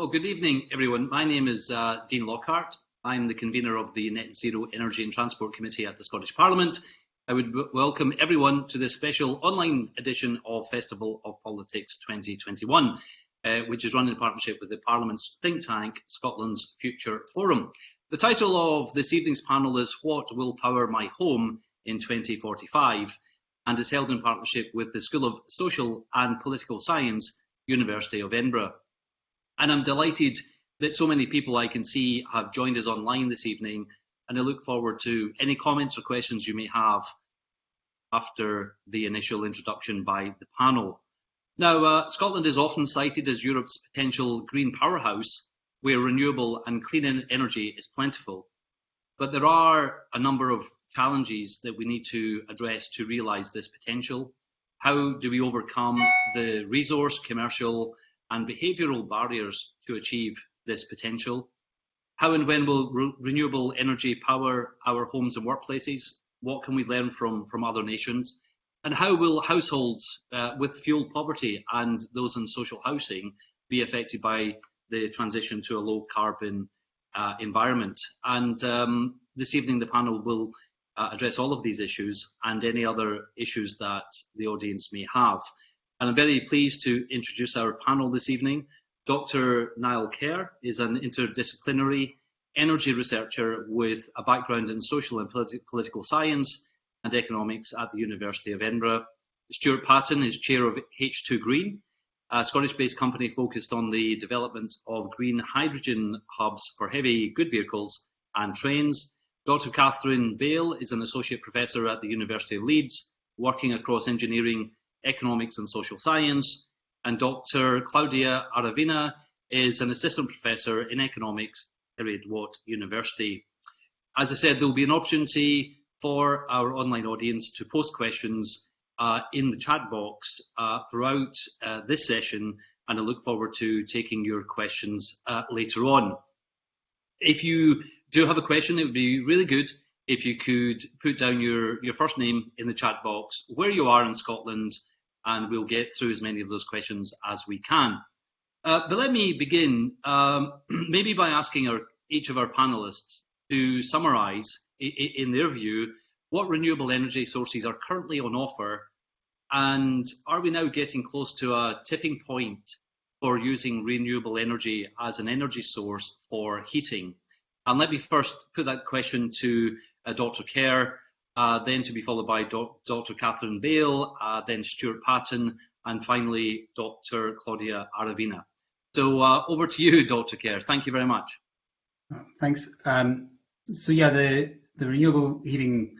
Well, good evening, everyone. My name is uh, Dean Lockhart. I'm the convener of the Net Zero Energy and Transport Committee at the Scottish Parliament. I would welcome everyone to this special online edition of Festival of Politics 2021, uh, which is run in partnership with the Parliament's think tank, Scotland's Future Forum. The title of this evening's panel is What Will Power My Home in 2045 and is held in partnership with the School of Social and Political Science, University of Edinburgh. And I'm delighted that so many people I can see have joined us online this evening and I look forward to any comments or questions you may have after the initial introduction by the panel. Now, uh, Scotland is often cited as Europe's potential green powerhouse, where renewable and clean energy is plentiful. But there are a number of challenges that we need to address to realise this potential. How do we overcome the resource, commercial and behavioural barriers to achieve this potential? How and when will re renewable energy power our homes and workplaces? What can we learn from, from other nations? And how will households uh, with fuel poverty and those in social housing be affected by the transition to a low carbon uh, environment? And um, this evening, the panel will uh, address all of these issues and any other issues that the audience may have. And I'm very pleased to introduce our panel this evening. Dr. Niall Kerr is an interdisciplinary energy researcher with a background in social and politi political science and economics at the University of Edinburgh. Stuart Patton is chair of H2 Green, a Scottish-based company focused on the development of green hydrogen hubs for heavy good vehicles and trains. Dr. Catherine Bale is an associate professor at the University of Leeds, working across engineering, economics and social science. And Dr. Claudia Aravena is an assistant professor in economics Heriot Watt University. As I said, there will be an opportunity for our online audience to post questions uh, in the chat box uh, throughout uh, this session, and I look forward to taking your questions uh, later on. If you do have a question, it would be really good if you could put down your, your first name in the chat box, where you are in Scotland, and we'll get through as many of those questions as we can. Uh, but let me begin um, maybe by asking our, each of our panelists to summarise, in their view, what renewable energy sources are currently on offer and are we now getting close to a tipping point for using renewable energy as an energy source for heating? And let me first put that question to uh, Dr. Kerr, uh, then to be followed by Do Dr. Catherine Bale, uh, then Stuart Patton, and finally Dr. Claudia Aravena. So uh, over to you, Dr. Kerr. Thank you very much. Thanks. Um, so yeah, the, the renewable heating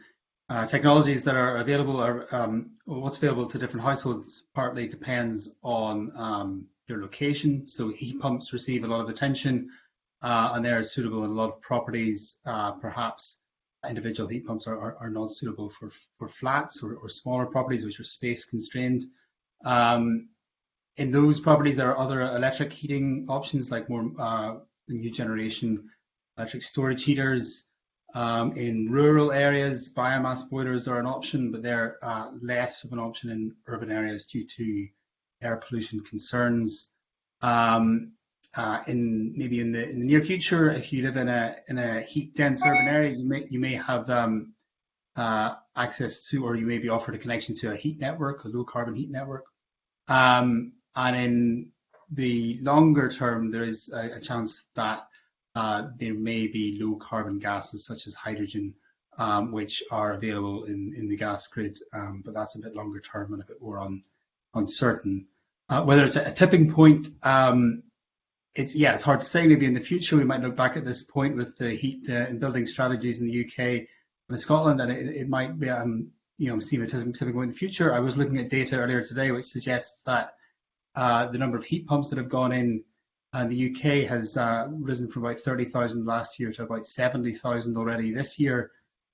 uh, technologies that are available are um, what's available to different households partly depends on um, your location. So heat pumps receive a lot of attention uh, and they're suitable in a lot of properties. Uh, perhaps individual heat pumps are, are, are, not suitable for, for flats or, or, smaller properties which are space constrained. Um, in those properties, there are other electric heating options like more uh, new generation electric storage heaters. Um, in rural areas, biomass boilers are an option, but they're uh, less of an option in urban areas due to air pollution concerns. Um, uh, in maybe in the in the near future, if you live in a in a heat dense urban area, you may you may have um, uh, access to, or you may be offered a connection to a heat network, a low carbon heat network. Um, and in the longer term, there is a, a chance that uh, there may be low carbon gases such as hydrogen, um, which are available in, in the gas grid, um, but that's a bit longer term and a bit more un, uncertain. Uh, whether it's a, tipping point, um, it's yeah, it's hard to say. Maybe in the future we might look back at this point with the heat uh, and building strategies in the UK and in Scotland, and it, it might be um, you know see a tipping point in the future. I was looking at data earlier today which suggests that uh, the number of heat pumps that have gone in and the UK has uh, risen from about 30,000 last year to about 70,000 already this year.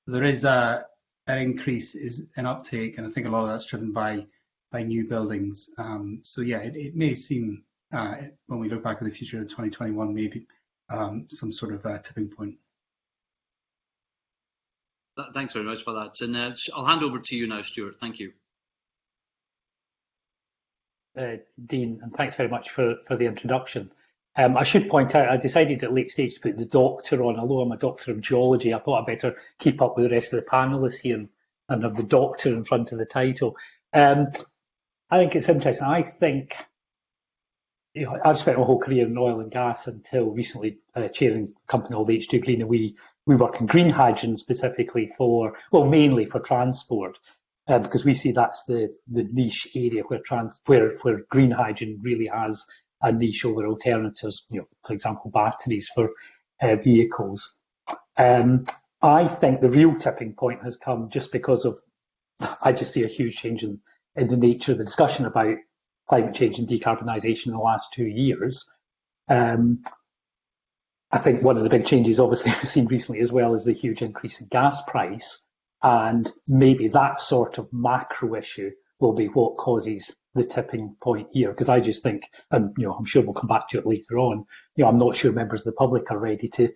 There is a, an increase is an uptake, and I think a lot of that's driven by by new buildings. Um, so yeah, it, it may seem uh, when we look back at the future of 2021, maybe um, some sort of uh, tipping point. Thanks very much for that. And uh, I'll hand over to you now, Stuart. Thank you. uh, Dean, and thanks very much for, for the introduction. Um, I should point out, I decided at late stage to put the doctor on, although I'm a doctor of geology, I thought I'd better keep up with the rest of the panelists here and, and have the doctor in front of the title. Um, I think it's interesting. I think you know, I've spent my whole career in oil and gas until recently uh, chairing a company called H2 Green, and we we work in green hydrogen specifically for, well, mainly for transport, uh, because we see that's the the niche area where trans where where green hydrogen really has a niche over alternatives. You know, for example, batteries for uh, vehicles. Um, I think the real tipping point has come just because of I just see a huge change in, in the nature of the discussion about climate change and decarbonisation in the last two years. Um, I think one of the big changes, obviously, we've seen recently as well, is the huge increase in gas price. And maybe that sort of macro issue will be what causes the tipping point here. Because I just think, and you know, I'm sure we'll come back to it later on. You know, I'm not sure members of the public are ready to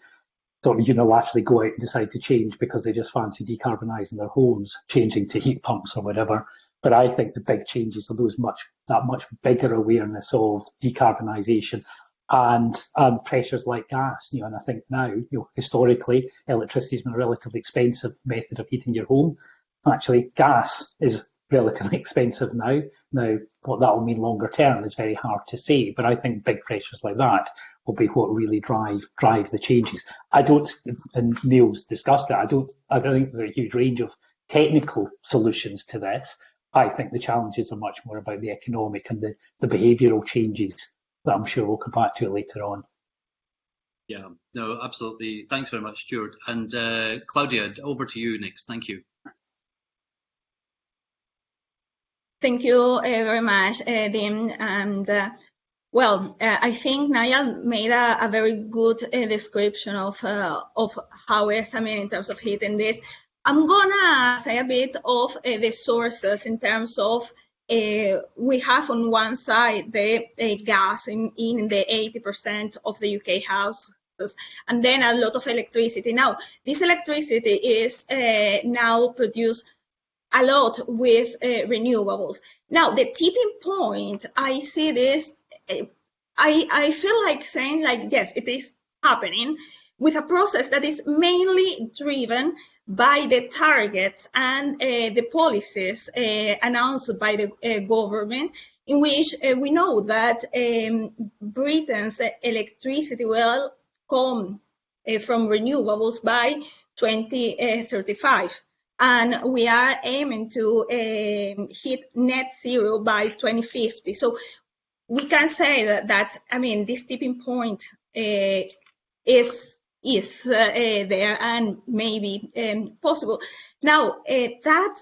sort of unilaterally go out and decide to change because they just fancy decarbonising their homes, changing to heat pumps or whatever. But I think the big changes are those much that much bigger awareness of decarbonisation and pressures like gas. You know, and I think now, you know, historically, electricity has been a relatively expensive method of heating your home. Actually, gas is relatively expensive now. Now, what that will mean longer term is very hard to say, but I think big pressures like that will be what really drive drive the changes. I don't, and Niall's discussed it. I don't, I don't think there's a huge range of technical solutions to this. I think the challenges are much more about the economic and the, the behavioural changes that I'm sure we'll come back to later on. Yeah, no, absolutely. Thanks very much, Stuart. And uh, Claudia, over to you next. Thank you. Thank you uh, very much, uh, Dean. And uh, well, uh, I think Niall made a, a very good uh, description of uh, of how SMN in terms of heating this. I'm gonna say a bit of the sources in terms of uh, we have on one side the uh, gas in, in the 80% of the UK houses, and then a lot of electricity. Now, this electricity is uh, now produced a lot with uh, renewables. Now, the tipping point, I see this, uh, I, I feel like saying like, yes, it is happening with a process that is mainly driven by the targets and uh, the policies uh, announced by the uh, government, in which uh, we know that um, Britain's electricity will come uh, from renewables by 2035. And we are aiming to um, hit net zero by 2050. So we can say that, that I mean, this tipping point uh, is is uh, uh, there and maybe um, possible. Now, uh, that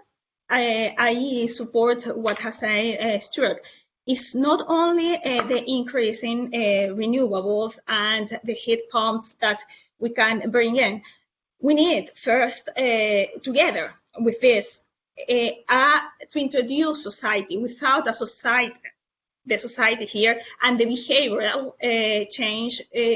I support what has said Stuart. It's not only the increase in renewables and the heat pumps that we can bring in. We need first, together with this, to introduce society without a society the society here and the behavioral uh, change uh,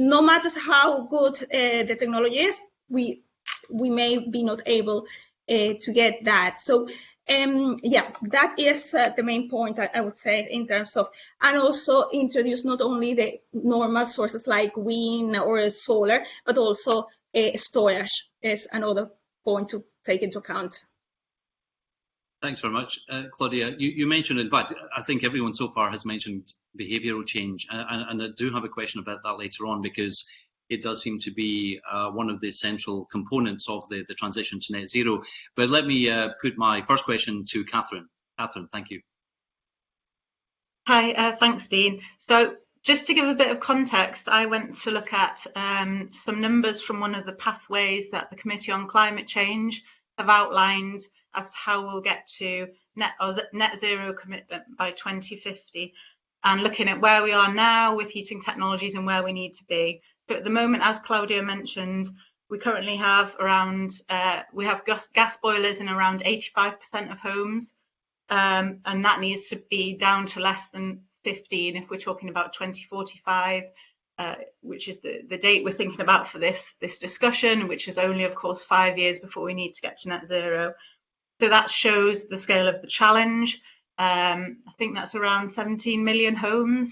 no matter how good uh, the technology is, we we may be not able uh, to get that. So um, yeah, that is uh, the main point I, I, would say in terms of, and also introduce not only the normal sources like wind or solar, but also uh, storage is another point to take into account. Thanks very much. Uh, Claudia, you, you, mentioned, in fact, I think everyone so far has mentioned behavioural change, and, and, I do have a question about that later on because it does seem to be uh, one of the essential components of the, the transition to net zero. But let me uh, put my first question to Catherine. Catherine, thank you. Hi, uh, thanks, Dean. So just to give a bit of context, I went to look at um, some numbers from one of the pathways that the Committee on Climate Change have outlined as to how we'll get to net, net zero commitment by 2050 and looking at where we are now with heating technologies and where we need to be. So at the moment, as Claudia mentioned, we currently have around, uh, we have gas, gas, boilers in around 85% of homes, um, and that needs to be down to less than 15 if we're talking about 2045, uh, which is the, the date we're thinking about for this, this discussion, which is only, of course, five years before we need to get to net zero. So that shows the scale of the challenge. Um, I think that's around 17 million homes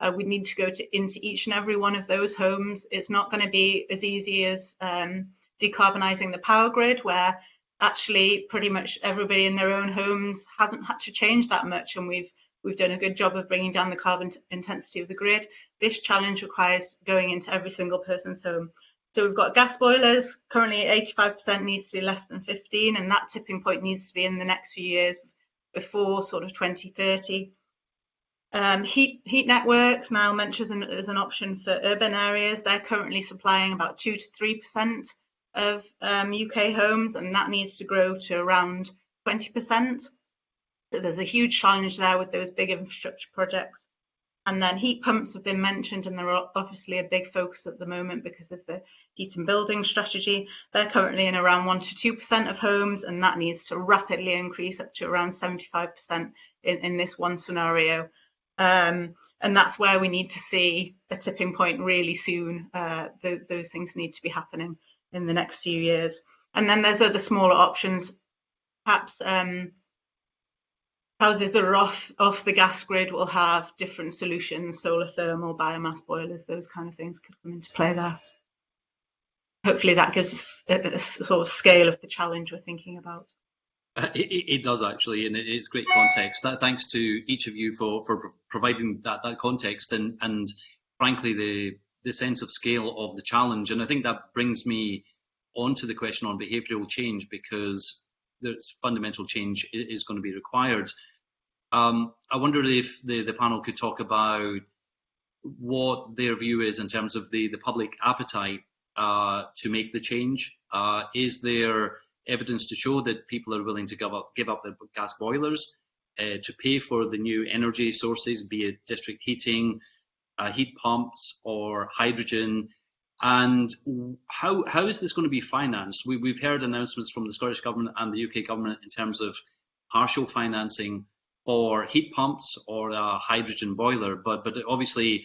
Uh, we need to go to, into each and every one of those homes. It's not going to be as easy as um, decarbonising the power grid, where actually pretty much everybody in their own homes hasn't had to change that much, and we've we've done a good job of bringing down the carbon intensity of the grid. This challenge requires going into every single person's home. So we've got gas boilers, currently 85% needs to be less than 15, and that tipping point needs to be in the next few years before sort of 2030. Um, heat, heat networks now mentioned as an, as an, option for urban areas. They're currently supplying about 2 to 3% of um, UK homes, and that needs to grow to around 20%. So there's a huge challenge there with those big infrastructure projects. And then heat pumps have been mentioned, and they're obviously a big focus at the moment because of the heat and building strategy. They're currently in around 1 to 2% of homes, and that needs to rapidly increase up to around 75% in, in this one scenario. Um, and that's where we need to see a tipping point really soon. Uh, th those things need to be happening in the next few years. And then there's other smaller options, perhaps um, houses that are off, off the gas grid will have different solutions, solar thermal, biomass boilers, those kind of things could come into play there. Hopefully that gives a, a sort of scale of the challenge we're thinking about. Uh, it, it, does actually, and it's great context. That, thanks to each of you for, for providing that, that context and, and frankly the the sense of scale of the challenge. And I think that brings me on to the question on behavioural change because there's fundamental change is going to be required. Um, I wonder if the, the panel could talk about what their view is in terms of the, the public appetite uh, to make the change. Uh, is there evidence to show that people are willing to give up, give up their gas boilers uh, to pay for the new energy sources, be it district heating, uh, heat pumps, or hydrogen? And how how is this going to be financed? We, we've heard announcements from the Scottish Government and the UK Government in terms of partial financing for heat pumps or a hydrogen boiler, but but obviously,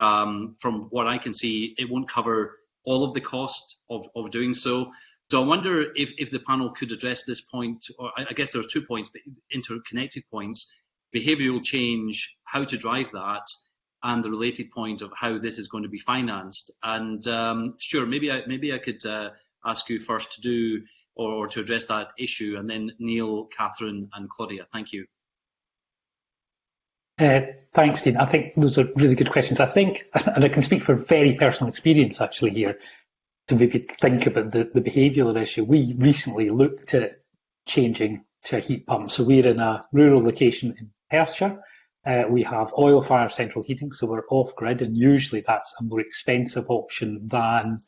um, from what I can see, it won't cover all of the cost of, of doing so. So I wonder if, if the panel could address this point, or I guess there's two points, but interconnected points, behavioural change, how to drive that, and the related point of how this is going to be financed. And um, sure, maybe I, maybe I could uh, ask you first to do or, or, to address that issue, and then Niall, Catherine, and Claudia. Thank you. Uh, thanks, Dean. I think those are really good questions. I think, and I can speak from very personal experience actually here, to maybe think about the, the behavioural issue. We recently looked at changing to a heat pump. So we're in a rural location in Perthshire. Uh, we have oil fire central heating, so we're off grid, and usually that's a more expensive option than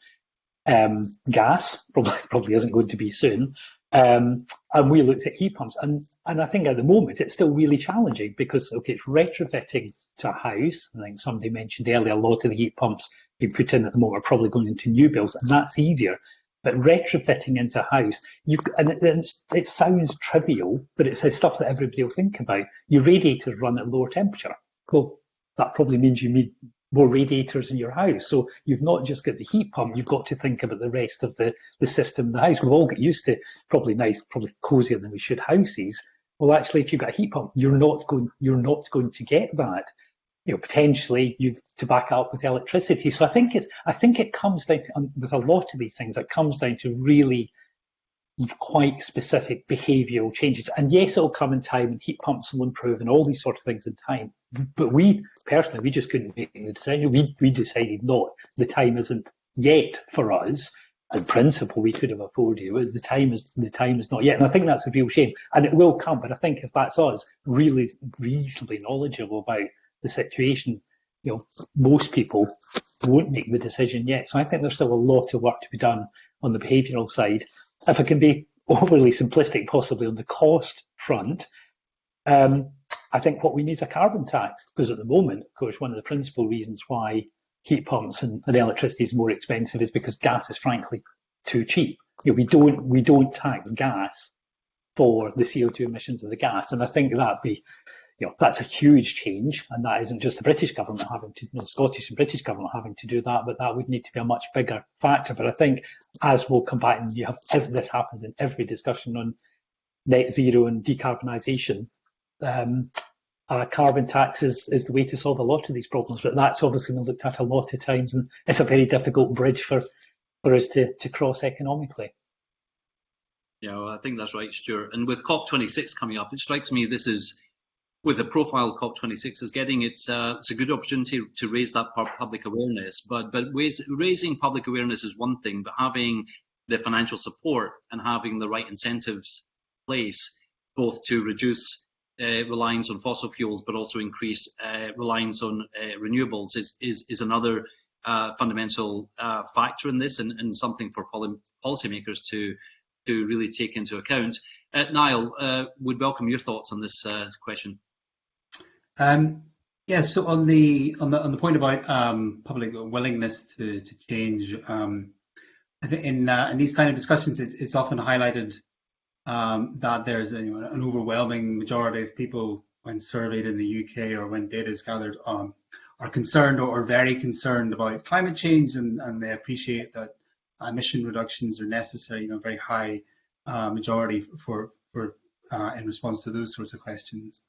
um, gas. Probably, probably isn't going to be soon. Um, and we looked at heat pumps, and and I think at the moment it's still really challenging because okay, it's retrofitting to a house. I think somebody mentioned earlier a lot of the heat pumps being put in at the moment are probably going into new builds, and that's easier. But retrofitting into house, you and it, it sounds trivial, but it's stuff that everybody will think about. Your radiators run at lower temperature. Well, that probably means you need more radiators in your house. So you've not just got the heat pump, you've got to think about the rest of the, the system in the house. We've all got used to probably nice, probably cozier than we should houses. Well, actually, if you've got a heat pump, you're not going, you're not going to get that. You know, potentially you've to back up with electricity. So I think it's, I think it comes down to, with a lot of these things, it comes down to really quite specific behavioural changes. And yes, it'll come in time and heat pumps will improve and all these sort of things in time. But we personally, we just couldn't make the decision. We, we decided not. The time isn't yet for us. In principle, we could have afforded it. The time is the time is not yet, and I think that's a real shame. And it will come. But I think if that's us, really reasonably knowledgeable about the situation, you know, most people won't make the decision yet. So I think there's still a lot of work to be done on the behavioural side. If I can be overly simplistic, possibly on the cost front, um, I think what we need is a carbon tax because at the moment, of course, one of the principal reasons why heat pumps and, and electricity is more expensive is because gas is frankly too cheap. You know, we don't we don't tax gas for the CO2 emissions of the gas, and I think that'd be you know, that's a huge change, and that isn't just the British government having to, know, Scottish and British government having to do that, but that would need to be a much bigger factor. But I think as we'll come back and you have if this happens in every discussion on net zero and decarbonisation, um, uh, carbon tax is, is the way to solve a lot of these problems, but that's obviously been looked at a lot of times, and it's a very difficult bridge for, for us to, to cross economically. Yeah, well, I think that's right, Stuart. And with COP26 coming up, it strikes me this is, with the profile COP26 is getting, it's, uh, it's a good opportunity to raise that public awareness. But but raising public awareness is one thing, but having the financial support and having the right incentives in place, both to reduce uh, reliance on fossil fuels, but also increase uh, reliance on uh, renewables is, is, is another uh, fundamental uh, factor in this and, and something for poly policymakers to, to really take into account. Uh, Niall, would welcome your thoughts on this question. Um, yeah, so on the on the on the point about um, public willingness to to change, um, I think in in these kind of discussions, it's, often highlighted that there's a, an overwhelming majority of people when surveyed in the UK or when data is gathered are concerned or, very concerned about climate change and, they appreciate that emission reductions are necessary, you know, very high uh, majority for, for uh, in response to those sorts of questions.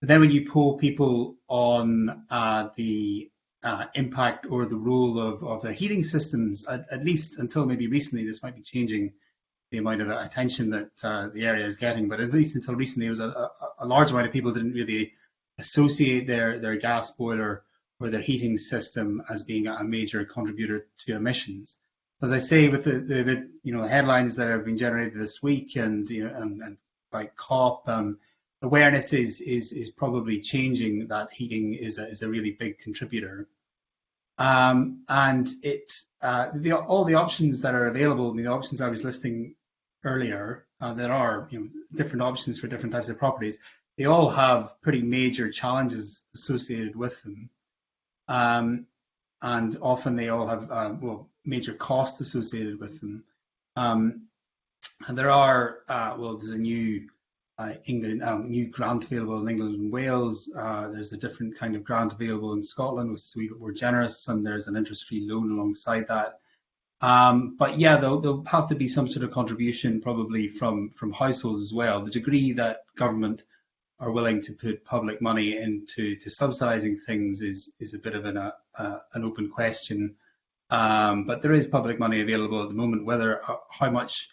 But then when you poll people on uh, the uh, impact or the role of, of their heating systems, at, at least until maybe recently, this might be changing, the amount of attention that uh, the area is getting. But at least until recently, there was a, a, a, large amount of people didn't really associate their, their gas boiler or their heating system as being a major contributor to emissions. As I say, with the, the, the you know headlines that have been generated this week and you know and, and by COP, um, awareness is is is probably changing that heating is a, is a really big contributor. Um, and it uh, the, all the options that are available, I mean, the options I was listing earlier, uh, there are you know, different options for different types of properties. They all have pretty major challenges associated with them. Um, and often they all have uh, well major costs associated with them. Um, and there are uh, well, there's a new England um, new grant available in England and Wales. Uh, there's a different kind of grant available in Scotland, which is a wee bit more generous, and there's an interest-free loan alongside that. Um, but yeah, there'll, there'll, have to be some sort of contribution probably from, from households as well. The degree that government are willing to put public money into to subsidising things is is a bit of an, uh, uh, an open question. Um, but there is public money available at the moment. Whether uh, how much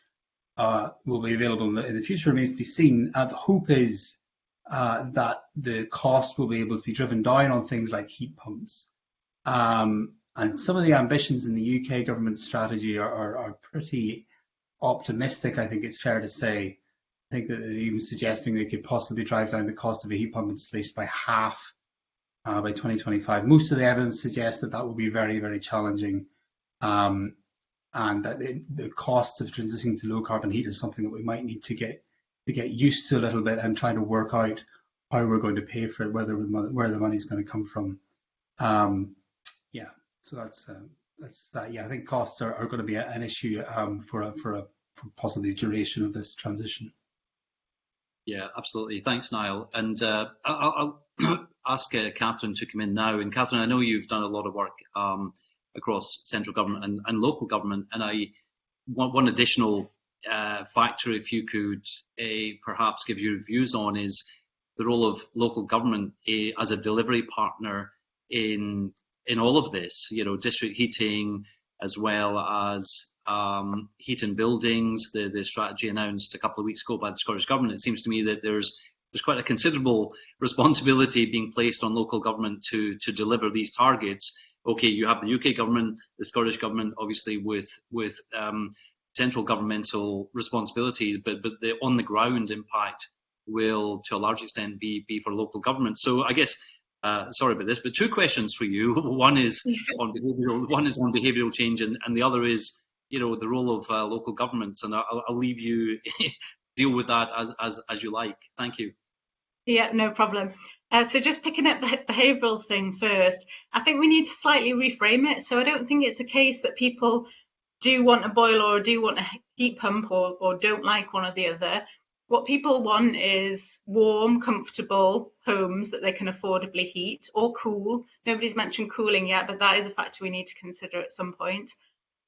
uh, will be available in the, in the, future remains to be seen. Uh, the hope is uh, that the cost will be able to be driven down on things like heat pumps. Um, and some of the ambitions in the UK government strategy are, are, are pretty optimistic, I think it's fair to say. I think that they're even suggesting they could possibly drive down the cost of a heat pump installation by half uh, by 2025. Most of the evidence suggests that that will be very, very challenging. Um, and that the, the costs of transitioning to low carbon heat is something that we might need to get to get used to a little bit and try to work out how we're going to pay for it, whether where the money is going to come from. Um, yeah, so that's uh, that's that. Yeah, I think costs are, are going to be an issue um, for a, for a for possibly duration of this transition. Yeah, absolutely. Thanks, Niall. And uh, I'll, I'll ask uh, Catherine to come in now. And Catherine, I know you've done a lot of work um, across central government and, and, local government. And I want one additional uh, factor, if you could uh, perhaps give your views on, is the role of local government uh, as a delivery partner in in all of this, you know, district heating as well as um, heating buildings, the, the strategy announced a couple of weeks ago by the Scottish Government, it seems to me that there's there's quite a considerable responsibility being placed on local government to to deliver these targets. Okay, you have the UK government, the Scottish government, obviously with with um, central governmental responsibilities, but but the on the ground impact will to a large extent be be for local government. So I guess uh, sorry about this, but two questions for you. One is on behavioural, one is on behavioural change, and, and the other is, you know, the role of uh, local governments. And I'll, I'll leave you deal with that as, as as you like. Thank you. Yeah, no problem. Uh, so just picking up the behavioural thing first, I think we need to slightly reframe it. So I don't think it's a case that people do want a boiler or do want a heat pump or, or don't like one or the other what people want is warm, comfortable homes that they can affordably heat or cool. Nobody's mentioned cooling yet, but that is a factor we need to consider at some point.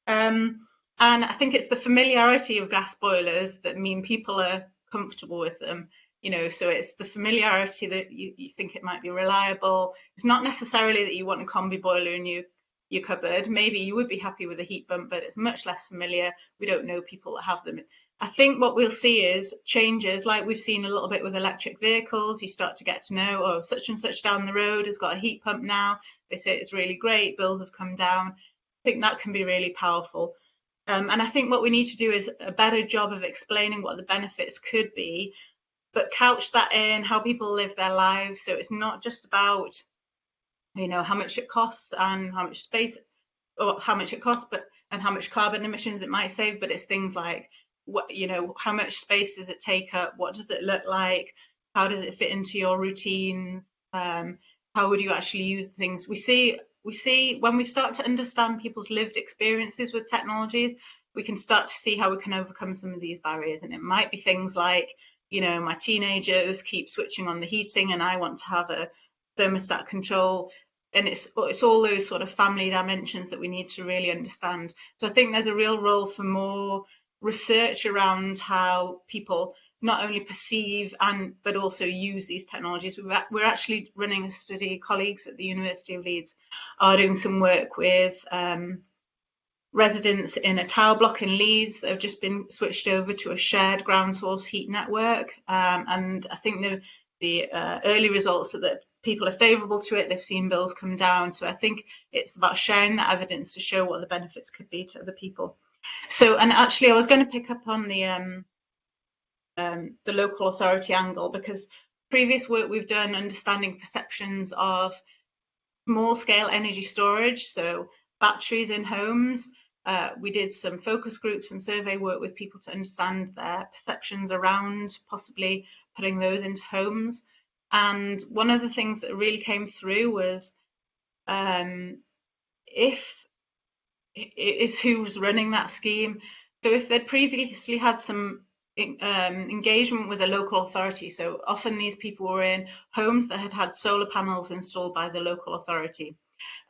Um, and I think it's the familiarity of gas boilers that mean people are comfortable with them. you know, so it's the familiarity that you, you think it might be reliable. It's not necessarily that you want a combi boiler in your, your cupboard. Maybe you would be happy with a heat pump, but it's much less familiar. We don't know people that have them. I think what we'll see is changes like we've seen a little bit with electric vehicles. You start to get to know, oh, such and such down the road has got a heat pump now. They say it's really great, bills have come down. I think that can be really powerful. Um, and I think what we need to do is a better job of explaining what the benefits could be, but couch that in how people live their lives. So it's not just about, you know, how much it costs and how much space or how much it costs, but and how much carbon emissions it might save, but it's things like what you know, how much space does it take up? What does it look like? How does it fit into your routines? Um, how would you actually use things? We see we see when we start to understand people's lived experiences with technologies, we can start to see how we can overcome some of these barriers. And it might be things like, you know, my teenagers keep switching on the heating and I want to have a thermostat control. And it's it's all those sort of family dimensions that we need to really understand. So I think there's a real role for more research around how people not only perceive and but also use these technologies. We're actually running a study. Colleagues at the University of Leeds are doing some work with um, residents in a tower block in Leeds that have just been switched over to a shared ground source heat network. Um, and I think the, the uh, early results are that people are favourable to it. They've seen bills come down. So I think it's about sharing that evidence to show what the benefits could be to other people. So, and actually, I was going to pick up on the um, um, the local authority angle because previous work we've done understanding perceptions of small scale energy storage, so batteries in homes. Uh, we did some focus groups and survey work with people to understand their perceptions around possibly putting those into homes. And one of the things that really came through was um, if it is who's running that scheme. So if they'd previously had some um, engagement with a local authority. So often these people were in homes that had had solar panels installed by the local authority.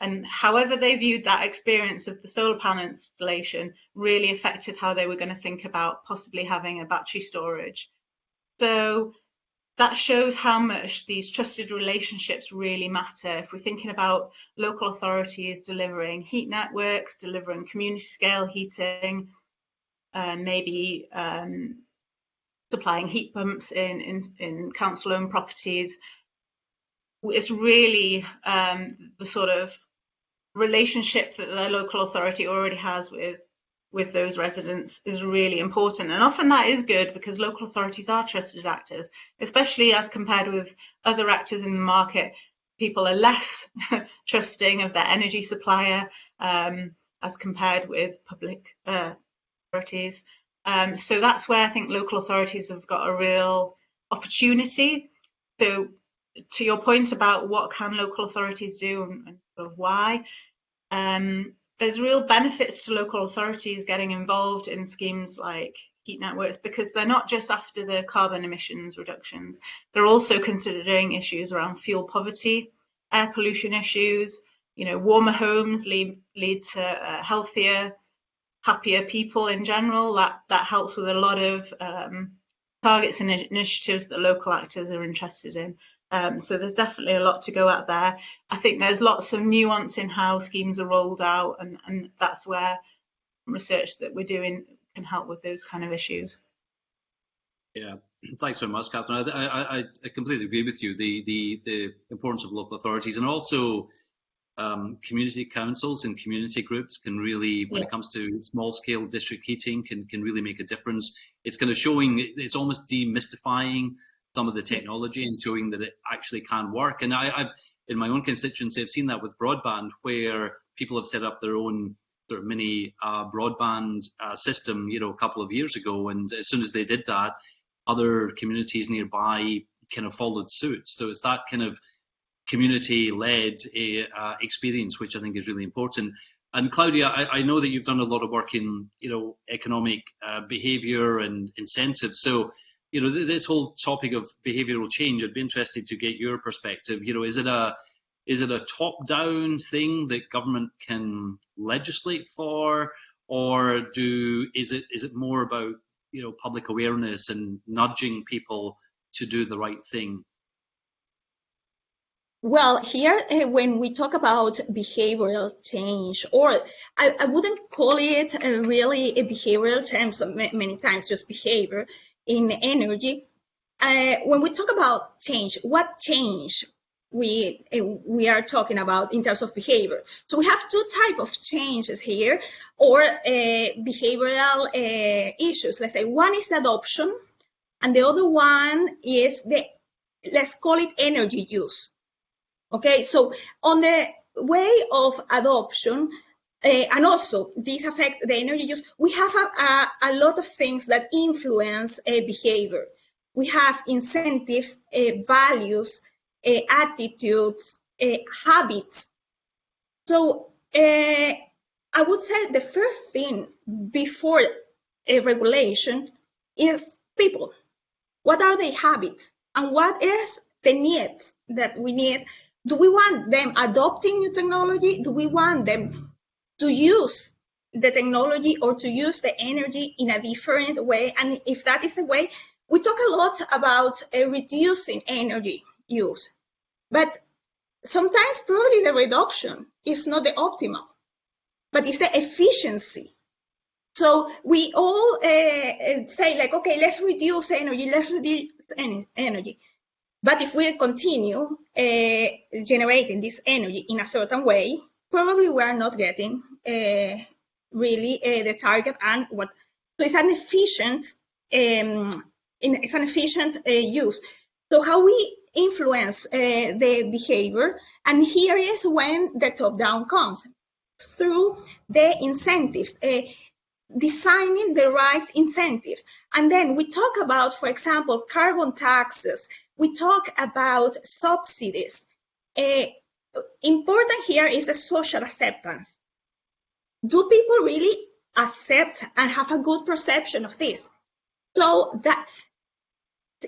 And however they viewed that experience of the solar panel installation really affected how they were going to think about possibly having a battery storage. So that shows how much these trusted relationships really matter. If we're thinking about local authorities delivering heat networks, delivering community scale heating, uh, maybe um, supplying heat pumps in, in, in council owned properties. It's really um, the sort of relationship that the local authority already has with with those residents is really important. And often that is good because local authorities are trusted actors especially as compared with other actors in the market. People are less trusting of their energy supplier um, as compared with public uh, authorities um, so that's where I think local authorities have got a real opportunity. So to your point about what can local authorities do and, sort of why, um, there's real benefits to local authorities getting involved in schemes like heat networks because they're not just after the carbon emissions reductions, they're also considering issues around fuel poverty, air pollution issues, you know, warmer homes lead, lead to uh, healthier happier people in general. That that helps with a lot of um, targets and initiatives that local actors are interested in. Um, so there's definitely a lot to go at there. I think there's lots of nuance in how schemes are rolled out, and, and that's where research that we're doing can help with those kind of issues. Yeah, thanks very much, Catherine. I, I, I completely agree with you. The, the the importance of local authorities and also um, community councils and community groups can really, when yeah. it comes to small scale district heating, can, can really make a difference. It's kind of showing, it's almost demystifying some of the technology and showing that it actually can work. And I, have in my own constituency, I've seen that with broadband where people have set up their own sort of mini uh, broadband uh, system, you know, a couple of years ago. And as soon as they did that, other communities nearby kind of followed suit. So it's that kind of community-led uh, experience, which I think is really important. And Claudia, I, I, know that you've done a lot of work in, you know, economic uh, behaviour and incentives. So, you know, th this whole topic of behavioural change, I'd be interested to get your perspective. You know, is it a is it a top-down thing that government can legislate for, or do is it is it more about you know public awareness and nudging people to do the right thing? Well, here, uh, when we talk about behavioral change, or I, I wouldn't call it uh, really a behavioral terms many times, just behavior in energy. Uh, when we talk about change, what change we uh, we are talking about in terms of behavior? So we have two type of changes here, or behavioral issues. Let's say one is adoption, and the other one is the let's call it energy use. Okay, so on the way of adoption, uh, and also this affect the energy use, we have a, a, a lot of things that influence uh, behavior. We have incentives, uh, values, attitudes, habits. So I would say the first thing before a regulation is people. What are their habits? And what is the needs that we need do we want them adopting new technology? Do we want them to use the technology or to use the energy in a different way? And if that is the way, we talk a lot about uh, reducing energy use, but sometimes probably the reduction is not the optimal, but it's the efficiency. So we all uh, say like, okay, let's reduce energy, let's reduce energy. But if we continue uh, generating this energy in a certain way, probably we are not getting uh, really uh, the target and what. So it's an efficient, um, it's an efficient uh, use. So how we influence uh, the behavior, and here is when the top-down comes through the incentives uh, designing the right incentives. And then we talk about, for example, carbon taxes, we talk about subsidies. Uh, important here is the social acceptance. Do people really accept and have a good perception of this? So that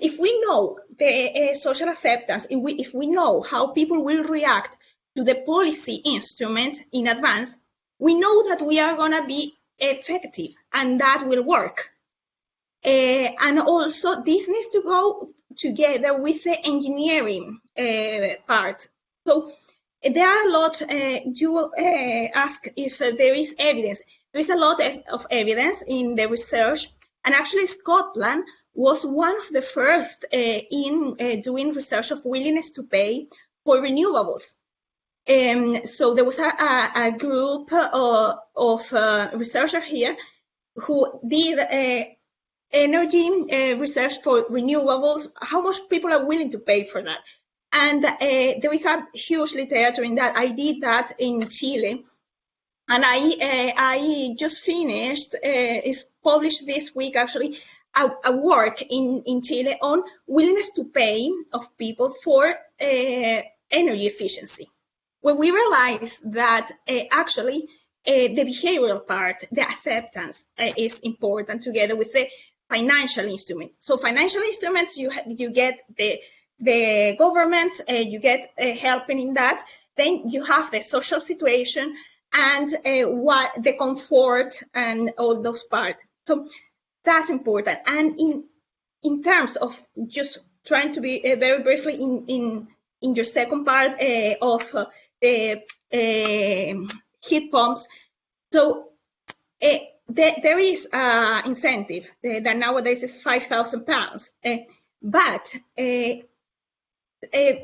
if we know the uh, social acceptance, if we, if we know how people will react to the policy instrument in advance, we know that we are going to be effective and that will work. Uh, and also this needs to go together with the engineering uh, part. So there are a lot, uh, you uh, ask if there is evidence. There is a lot of evidence in the research and actually Scotland was one of the first uh, in uh, doing research of willingness to pay for renewables. Um, so there was a, a, a group uh, of uh, researchers here who did uh, energy uh, research for renewables, how much people are willing to pay for that. And uh, there is a huge literature in that. I did that in Chile. And I, uh, I just finished, it's published this week actually, a, a, work in, in Chile on willingness to pay of people for energy efficiency when we realized that uh, actually uh, the behavioral part, the acceptance uh, is important together with the financial instrument. So financial instruments, you you get the the government, uh, you get uh, helping in that. Then you have the social situation and uh, what the comfort and all those parts. So that's important. And in in terms of just trying to be very briefly in in in your second part of uh, heat pumps. So uh, there, there is an incentive that nowadays is 5,000 pounds. but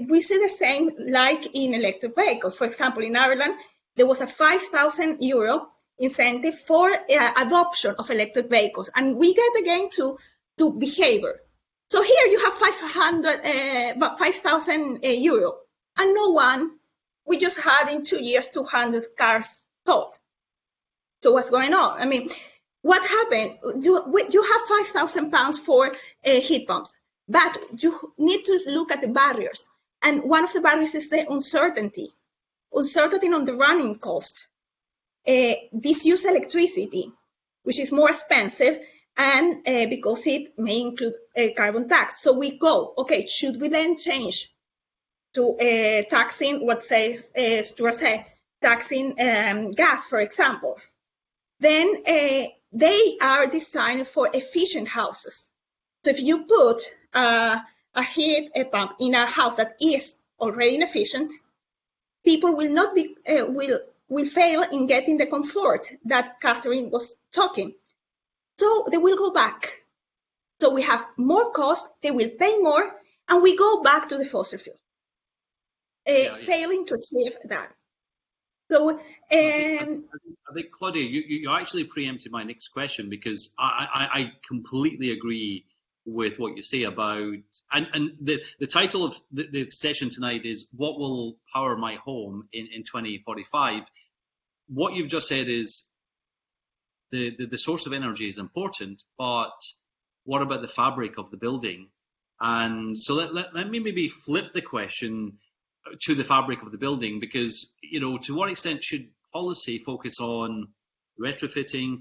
we see the same like in electric vehicles. For example, in Ireland, there was a 5,000 euro incentive for uh, adoption of electric vehicles. And we get again to, to behavior. So here you have 500, uh, 5,000 uh, euro, and no one we just had in two years 200 cars sold. So what's going on? I mean, what happened? You, you have 5,000 pounds for uh, heat pumps, but you need to look at the barriers. And one of the barriers is the uncertainty, uncertainty on the running cost. Uh, use electricity, which is more expensive, and uh, because it may include a carbon tax. So we go, okay, should we then change to uh, taxing what says uh, Stuart said, taxing um, gas, for example. Then uh, they are designed for efficient houses. So if you put uh, a heat a pump in a house that is already inefficient, people will not be uh, will will fail in getting the comfort that Catherine was talking. So they will go back. So we have more cost, they will pay more, and we go back to the fossil fuel, yeah, yeah. failing to achieve that. So, um, I, think, I think Claudia, you, you actually preempted my next question because I, I, I completely agree with what you say about and, and the, the title of the, the, session tonight is what will power my home in, in 2045 what you've just said is the, the, the source of energy is important but what about the fabric of the building and so let, let, let me maybe flip the question to the fabric of the building because you know to what extent should policy focus on retrofitting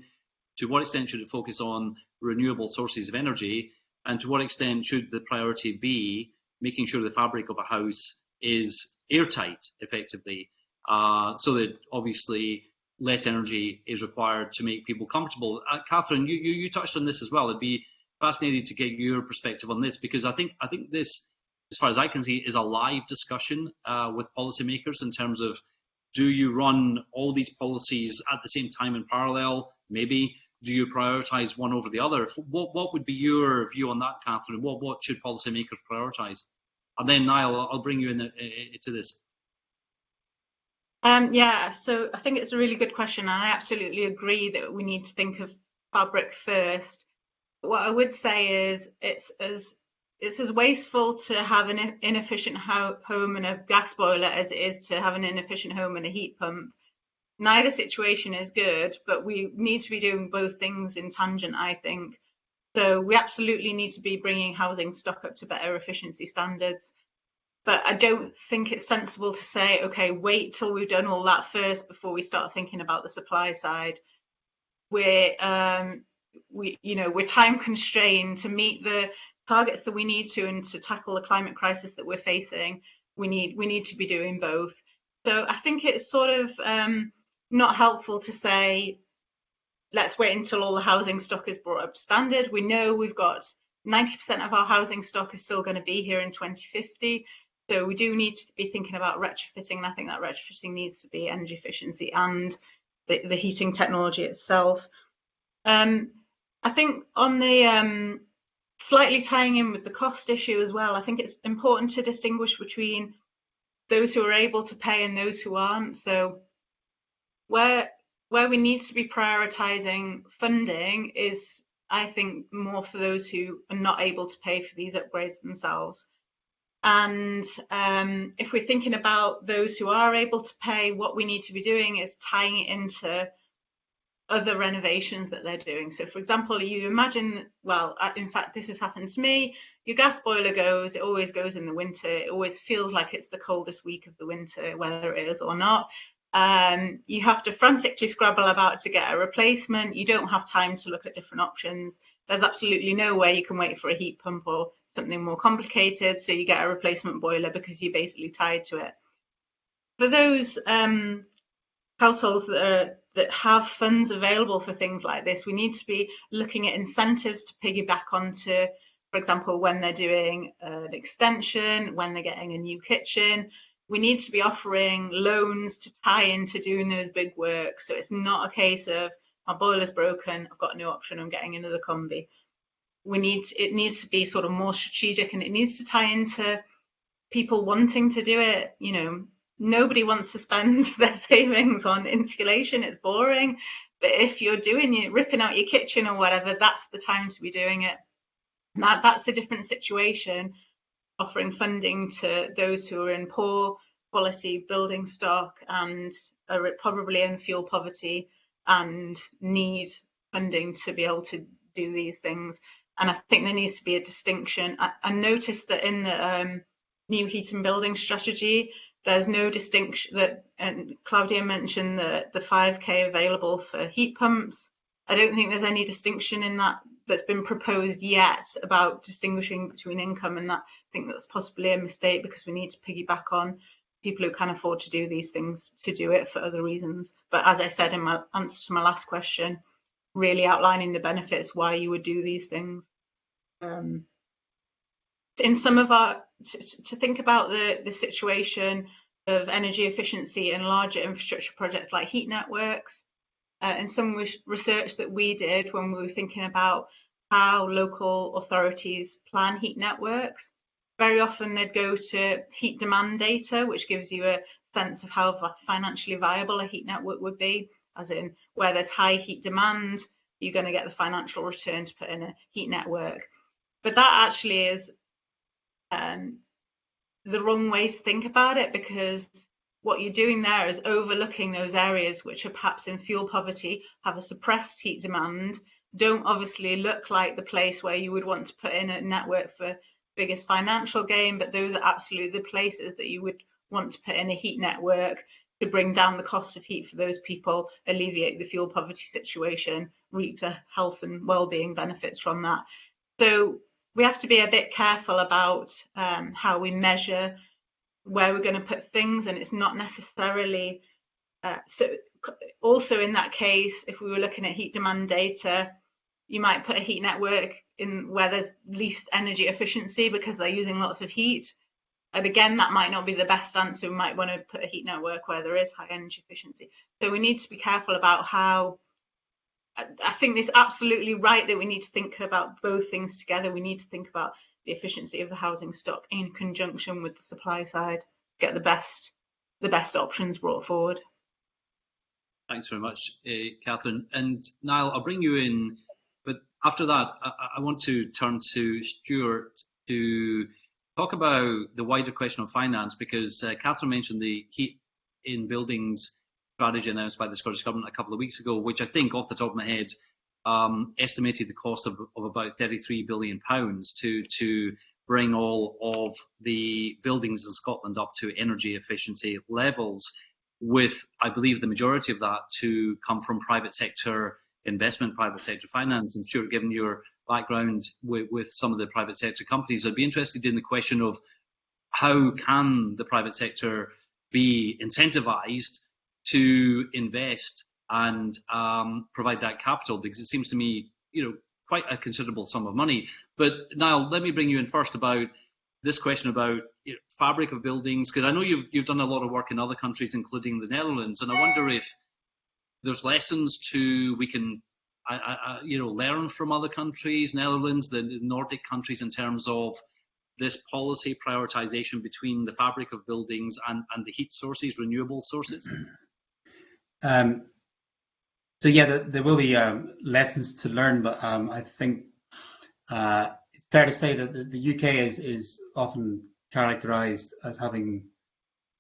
to what extent should it focus on renewable sources of energy and to what extent should the priority be making sure the fabric of a house is airtight effectively uh, so that obviously less energy is required to make people comfortable. Uh, Catherine, you, you, you touched on this as well. It'd be fascinating to get your perspective on this because I think I think this, as far as I can see, is a live discussion uh, with policymakers in terms of do you run all these policies at the same time in parallel? Maybe do you prioritise one over the other? What what would be your view on that, Catherine? What what should policymakers prioritise? And then Niall, I'll bring you in, into this. Um, yeah, so I think it's a really good question, and I absolutely agree that we need to think of fabric first. What I would say is it's as it's as wasteful to have an inefficient ho home and a gas boiler as it is to have an inefficient home and a heat pump neither situation is good, but we need to be doing both things in tangent, I think. So we absolutely need to be bringing housing stock up to better efficiency standards. But I don't think it's sensible to say, okay, wait till we've done all that first before we start thinking about the supply side. We're, um, we, you know, we're time constrained to meet the targets that we need to and to tackle the climate crisis that we're facing. We need, we need to be doing both. So I think it's sort of um, not helpful to say, let's wait until all the housing stock is brought up standard. We know we've got 90% of our housing stock is still going to be here in 2050. So we do need to be thinking about retrofitting. And I think that retrofitting needs to be energy efficiency and the, the heating technology itself. Um, I think on the um, slightly tying in with the cost issue as well, I think it's important to distinguish between those who are able to pay and those who aren't. So where where we need to be prioritizing funding is I think more for those who are not able to pay for these upgrades themselves. And um, if we're thinking about those who are able to pay, what we need to be doing is tying it into other renovations that they're doing. So, for example, you imagine, well, in fact, this has happened to me. Your gas boiler goes, it always goes in the winter. It always feels like it's the coldest week of the winter, whether it is or not. Um, you have to frantically scrabble about to get a replacement. You don't have time to look at different options. There's absolutely no way you can wait for a heat pump or something more complicated. So you get a replacement boiler because you're basically tied to it. For those um, households that, are, that have funds available for things like this, we need to be looking at incentives to piggyback onto, for example, when they're doing uh, an extension, when they're getting a new kitchen, we need to be offering loans to tie into doing those big works. So it's not a case of my boiler's broken, I've got no option, I'm getting another combi. We need it needs to be sort of more strategic and it needs to tie into people wanting to do it. You know, nobody wants to spend their savings on insulation, it's boring. But if you're doing it, ripping out your kitchen or whatever, that's the time to be doing it. That that's a different situation offering funding to those who are in poor quality building stock and are probably in fuel poverty and need funding to be able to do these things. And I think there needs to be a distinction. I, I noticed that in the um, new heat and building strategy, there's no distinction that, and Claudia mentioned the, the 5K available for heat pumps. I don't think there's any distinction in that that's been proposed yet about distinguishing between income and that I think that's possibly a mistake because we need to piggyback on people who can afford to do these things to do it for other reasons. But as I said in my answer to my last question, really outlining the benefits why you would do these things. Um, in some of our to, to think about the the situation of energy efficiency in larger infrastructure projects like heat networks. Uh, and some research that we did when we were thinking about how local authorities plan heat networks. Very often they'd go to heat demand data, which gives you a sense of how financially viable a heat network would be, as in where there's high heat demand, you're going to get the financial return to put in a heat network. But that actually is um, the wrong way to think about it because what you're doing there is overlooking those areas which are perhaps in fuel poverty, have a suppressed heat demand, don't obviously look like the place where you would want to put in a network for biggest financial gain, but those are absolutely the places that you would want to put in a heat network to bring down the cost of heat for those people, alleviate the fuel poverty situation, reap the health and well-being benefits from that. So we have to be a bit careful about um, how we measure where we're going to put things, and it's not necessarily uh, so. Also, in that case, if we were looking at heat demand data, you might put a heat network in where there's least energy efficiency because they're using lots of heat. And again, that might not be the best answer. We might want to put a heat network where there is high energy efficiency. So we need to be careful about how. I think it's absolutely right that we need to think about both things together. We need to think about the efficiency of the housing stock in conjunction with the supply side, get the best the best options brought forward. Thanks very much, uh, Catherine. And Niall, I'll bring you in but after that, I, I, want to turn to Stuart to talk about the wider question of finance because uh, Catherine mentioned the heat in buildings strategy announced by the Scottish Government a couple of weeks ago, which I think, off the top of my head, um, estimated the cost of, of about 33 billion pounds to to bring all of the buildings in Scotland up to energy efficiency levels, with I believe the majority of that to come from private sector investment, private sector finance. And Stuart, given your background with, with some of the private sector companies, I'd be interested in the question of how can the private sector be incentivized to invest and um, provide that capital? Because it seems to me, you know, quite a considerable sum of money. But Niall, let me bring you in first about this question about you know, fabric of buildings, because I know you've you've done a lot of work in other countries, including the Netherlands, and I wonder if there's lessons to we can I, I, you know learn from other countries, Netherlands, the Nordic countries, in terms of this policy prioritization between the fabric of buildings and, and the heat sources, renewable sources? Um, so yeah, there, there will be um, lessons to learn, but um, I think uh, it's fair to say that the, the UK is is often characterized as having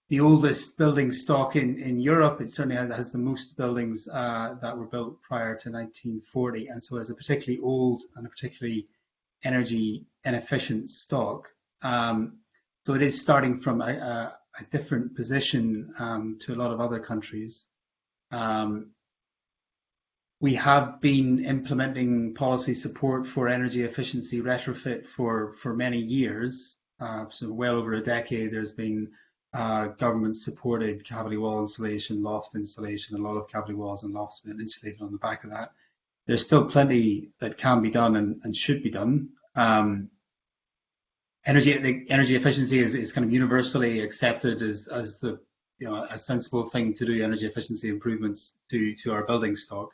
the oldest building stock in, in Europe. It certainly has, has the most buildings uh, that were built prior to 1940, and so as a particularly old and a particularly energy inefficient stock. Um, so it is starting from a, a, a different position um, to a lot of other countries. Um, we have been implementing policy support for energy efficiency retrofit for, for many years. Uh, so well over a decade, there's been uh, government supported cavity wall insulation, loft insulation, a lot of cavity walls and lofts been insulated on the back of that. There's still plenty that can be done and, and should be done. Um, energy energy efficiency is, is kind of universally accepted as, as the you know a sensible thing to do energy efficiency improvements to to our building stock.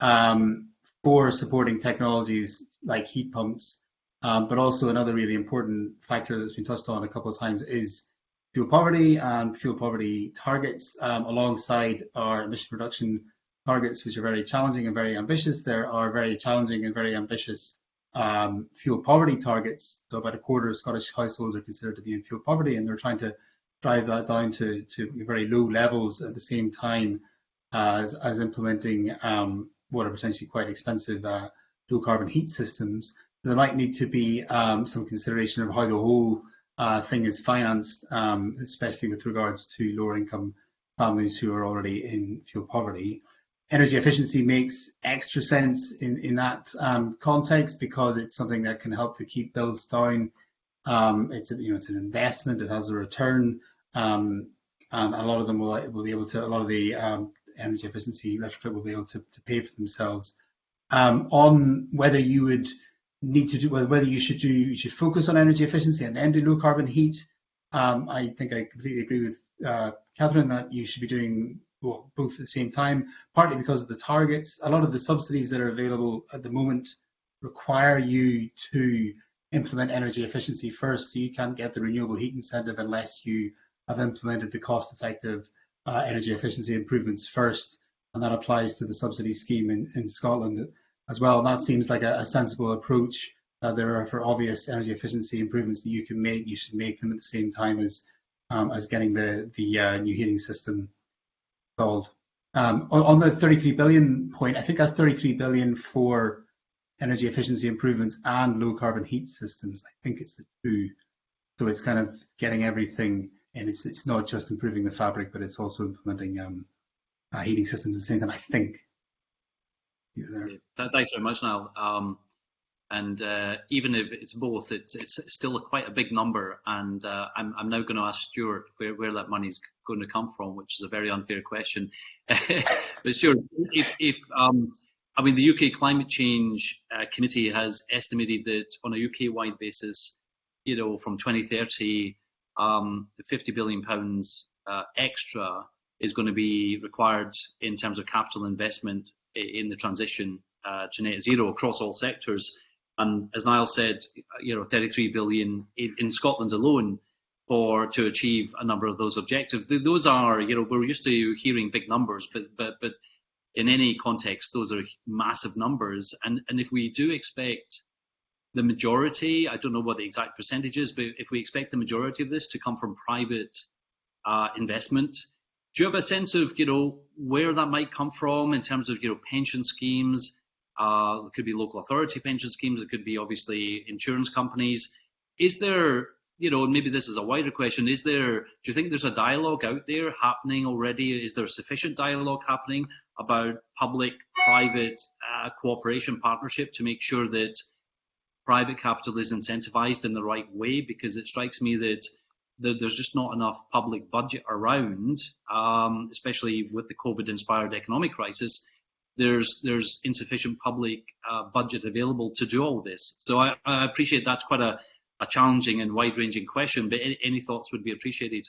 Um, for supporting technologies like heat pumps, um, but also another really important factor that's been touched on a couple of times is fuel poverty and fuel poverty targets um, alongside our emission reduction targets, which are very challenging and very ambitious. There are very challenging and very ambitious um, fuel poverty targets. So about a quarter of Scottish households are considered to be in fuel poverty, and they're trying to drive that down to, to very low levels at the same time as, as implementing um, what are potentially quite expensive uh, low carbon heat systems. There might need to be um, some consideration of how the whole uh, thing is financed, um, especially with regards to lower income families who are already in fuel poverty. Energy efficiency makes extra sense in, in that um, context because it's something that can help to keep bills down. Um, it's, a, you know, it's an investment, it has a return, um, and a lot of them will, will be able to, a lot of the um, energy efficiency retrofit will be able to, to pay for themselves. Um, on whether you would need to do whether you should do you should focus on energy efficiency and then do low carbon heat. Um, I think I completely agree with uh, Catherine that you should be doing well, both at the same time, partly because of the targets. A lot of the subsidies that are available at the moment require you to implement energy efficiency first, so you can't get the renewable heat incentive unless you have implemented the cost-effective uh, energy efficiency improvements first, and that applies to the subsidy scheme in, in Scotland as well. And that seems like a, a sensible approach. Uh, there are for obvious energy efficiency improvements that you can make, you should make them at the same time as um, as getting the the uh, new heating system installed. Um, on, on the 33 billion point, I think that's 33 billion for energy efficiency improvements and low carbon heat systems. I think it's the two. So it's kind of getting everything and it's it's not just improving the fabric, but it's also implementing um, uh, heating systems at the same time. I think. Thanks very much, Niall. Um, and uh, even if it's both, it's, it's still quite a big number. And uh, I'm, I'm now going to ask Stuart where, where that money's going to come from, which is a very unfair question. but Stuart, if, if um, I mean, the UK Climate Change uh, Committee has estimated that on a UK-wide basis, you know, from 2030, um, the 50 billion pounds uh, extra is going to be required in terms of capital investment in the transition uh, to net zero across all sectors. And as Niall said, you know, 33 billion in, in Scotland alone for to achieve a number of those objectives. Those are, you know, we're used to hearing big numbers, but but but in any context, those are massive numbers. And and if we do expect the majority, I don't know what the exact percentage is, but if we expect the majority of this to come from private uh, investment, do you have a sense of you know where that might come from in terms of you know pension schemes? Uh, it could be local authority pension schemes. It could be obviously insurance companies. Is there you know, maybe this is a wider question. Is there? Do you think there's a dialogue out there happening already? Is there sufficient dialogue happening about public-private uh, cooperation partnership to make sure that private capital is incentivized in the right way because it strikes me that there's just not enough public budget around, um, especially with the COVID-inspired economic crisis. There's there's insufficient public uh, budget available to do all this. So I, I appreciate that's quite a, a challenging and wide-ranging question, but any, any, thoughts would be appreciated.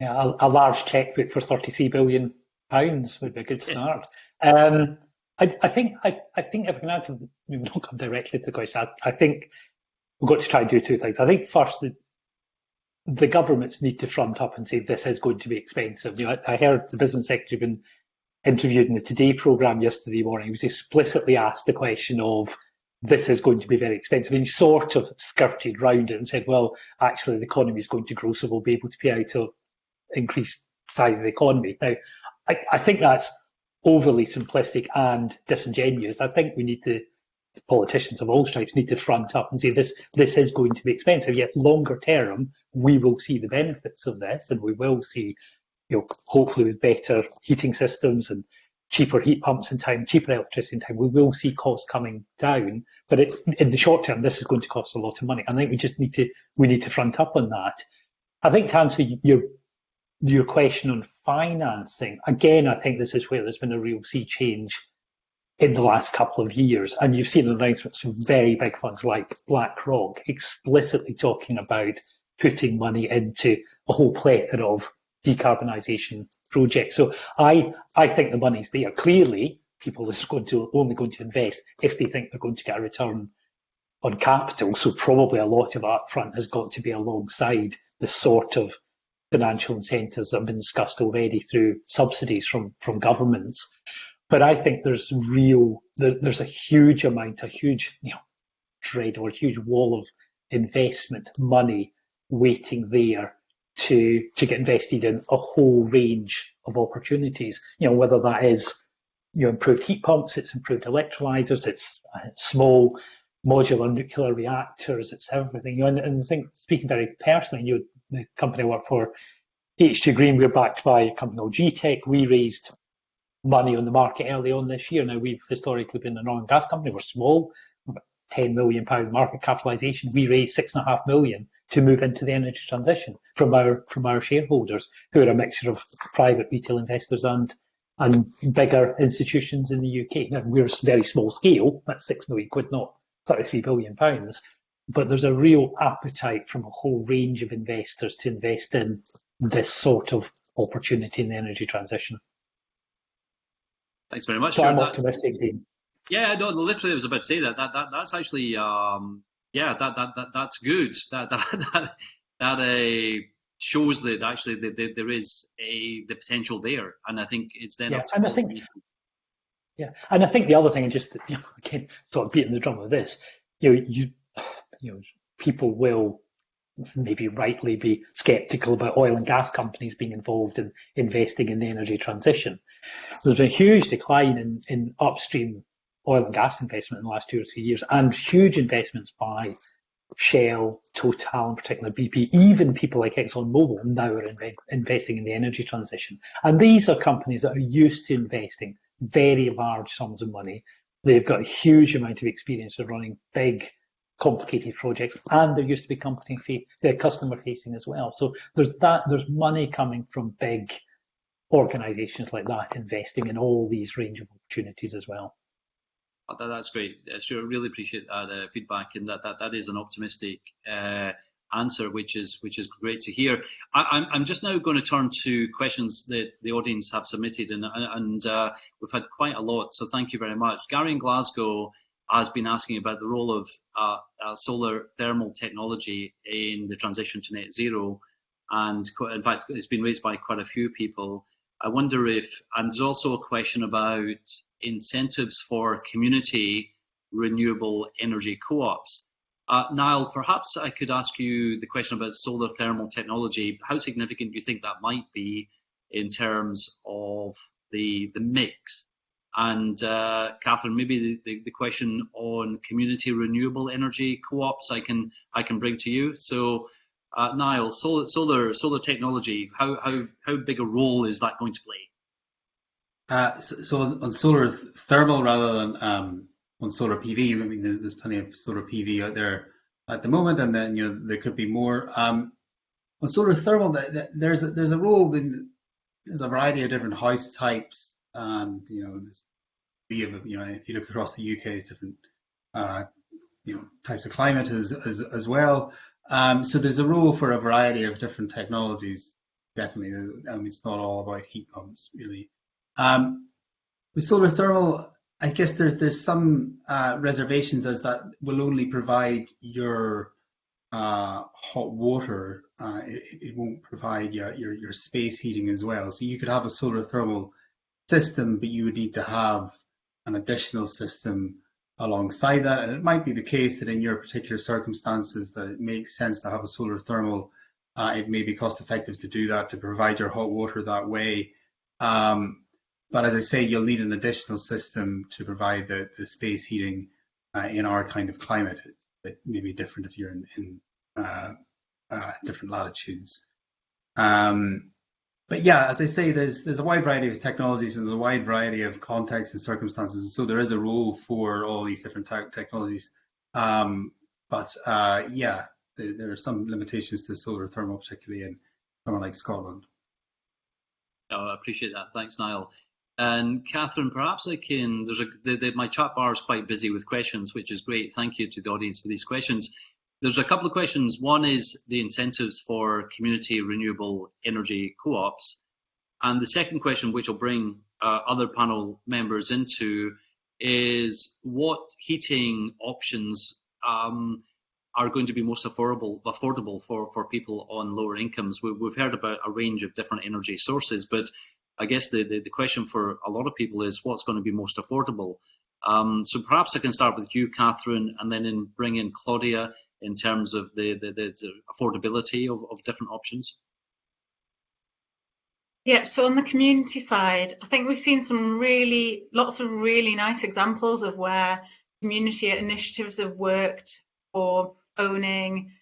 Yeah, a, a large checkbook for 33 billion pounds would be a good start. Um, I, I, think I, I, think if I can answer, not come directly to the question. I, I, think we've got to try and do two things. I think first the the governments need to front up and say this is going to be expensive. You know, I, heard the business secretary been interviewed in the Today programme yesterday morning. He was explicitly asked the question of this is going to be very expensive. And he sort of skirted round it and said, well, actually the economy is going to grow, so we'll be able to pay out to increase size of the economy. Now, I, I think that's overly simplistic and disingenuous. I think we need to, politicians of all stripes need to front up and say this, this is going to be expensive, yet longer term, we will see the benefits of this and we will see, you know, hopefully with better heating systems and cheaper heat pumps in time, cheaper electricity in time, we will see costs coming down. But it's, in the short term, this is going to cost a lot of money. I think we just need to we need to front up on that. I think to answer your your question on financing, again, I think this is where there's been a real sea change in the last couple of years. And you've seen announcements from very big funds like BlackRock explicitly talking about putting money into a whole plethora of decarbonisation projects. So I, I think the money's there. Clearly, people are going to only going to invest if they think they're going to get a return on capital. So probably a lot of that front has got to be alongside the sort of financial incentives that have been discussed already through subsidies from, from governments. But I think there's real, there's a huge amount, a huge, you know, trade or a huge wall of investment money waiting there to to get invested in a whole range of opportunities. You know, whether that is you know improved heat pumps, it's improved electrolyzers, it's, uh, small modular nuclear reactors, it's everything. You know, and, and I think speaking very personally, you the company I work for, H2 Green, we're backed by a company called GTEC. We raised money on the market early on this year. Now we've historically been an oil and gas company. We're small, 10 million pound market capitalization. We raised six and a half million to move into the energy transition from our from our shareholders, who are a mixture of private retail investors and and bigger institutions in the UK. Now we're very small scale. That's six million quid, not 33 billion pounds, but there's a real appetite from a whole range of investors to invest in this sort of opportunity in the energy transition. Thanks very much. So I'm optimistic, Dean. Yeah, no, literally, I was about to say that. That, that that's actually, um, yeah, that, that, that that's good. That that that, that uh, shows that actually that, that there is a the potential there, and I think it's then Yeah, up to and I think-. Yeah, and I think the other thing, and just you know, again, sort of beating the drum of this, you know, you, you know, people will maybe rightly be sceptical about oil and gas companies being involved in investing in the energy transition. There's been a huge decline in, in upstream oil and gas investment in the last two or three years, and huge investments by Shell, Total, in particular BP, even people like ExxonMobil now are inve- investing in the energy transition. And these are companies that are used to investing very large sums of money. They've got a huge amount of experience of running big, complicated projects, and they're used to be company they're customer facing as well. So there's that. There's money coming from big organisations like that investing in all these range of opportunities as well. Uh, that- That's great. Uh, Sure, really appreciate that uh, feedback, and that, that that is an optimistic uh, answer, which is which is great to hear. I, I'm I'm just now going to turn to questions that the audience have submitted, and and uh, we've had quite a lot. So thank you very much. Gary in Glasgow has been asking about the role of uh, uh, solar thermal technology in the transition to net zero, and in fact, it's been raised by quite a few people. I wonder if, and there's also a question about incentives for community renewable energy co-ops. Uh, Niall, perhaps I could ask you the question about solar thermal technology. How significant do you think that might be in terms of the the mix? And uh, Catherine, maybe the, the, the question on community renewable energy co-ops I can I can bring to you. So, uh, Niall, solar solar solar technology, how how how big a role is that going to play? Uh, so, on solar thermal rather than um, on solar PV, I mean, there's plenty of solar PV out there at the moment, and then you know there could be more. Um, on solar thermal, th- th- there's a, there's a role in there's a variety of different house types, and you know, there's you know, if you look across the UK, it's different uh, you know types of climate as well. Um, so there's a role for a variety of different technologies. Definitely, it's not all about heat pumps, really. Um, with solar thermal, I guess there's there's some uh, reservations as that will only provide your uh, hot water. Uh, it, it won't provide your, your your space heating as well. So you could have a solar thermal system, but you would need to have an additional system alongside that. And it might be the case that in your particular circumstances that it makes sense to have a solar thermal. Uh, it may be cost effective to do that to provide your hot water that way. Um, but as I say, you'll need an additional system to provide the, the space heating uh, in our kind of climate. It may be different if you're in, in uh, uh, different latitudes. Um, but yeah, as I say, there's there's a wide variety of technologies and a wide variety of contexts and circumstances. So there is a role for all these different te- technologies. Um, but uh, yeah, there, there, are some limitations to solar thermal, particularly in somewhere like Scotland. Oh, I appreciate that. Thanks, Niall. And Catherine, perhaps I can. There's a the, the, my chat bar is quite busy with questions, which is great. Thank you to the audience for these questions. There's a couple of questions. One is the incentives for community renewable energy co-ops, and the second question, which will bring uh, other panel members into, is what heating options um, are going to be most affordable affordable for, for people on lower incomes. We, we've heard about a range of different energy sources, but I guess the, the, the, question for a lot of people is what's going to be most affordable. Um, so perhaps I can start with you, Catherine, and then in, bring in Claudia in terms of the, the, the affordability of, of different options. Yeah, so on the community side, I think we've seen some really, lots of really nice examples of where community initiatives have worked for owning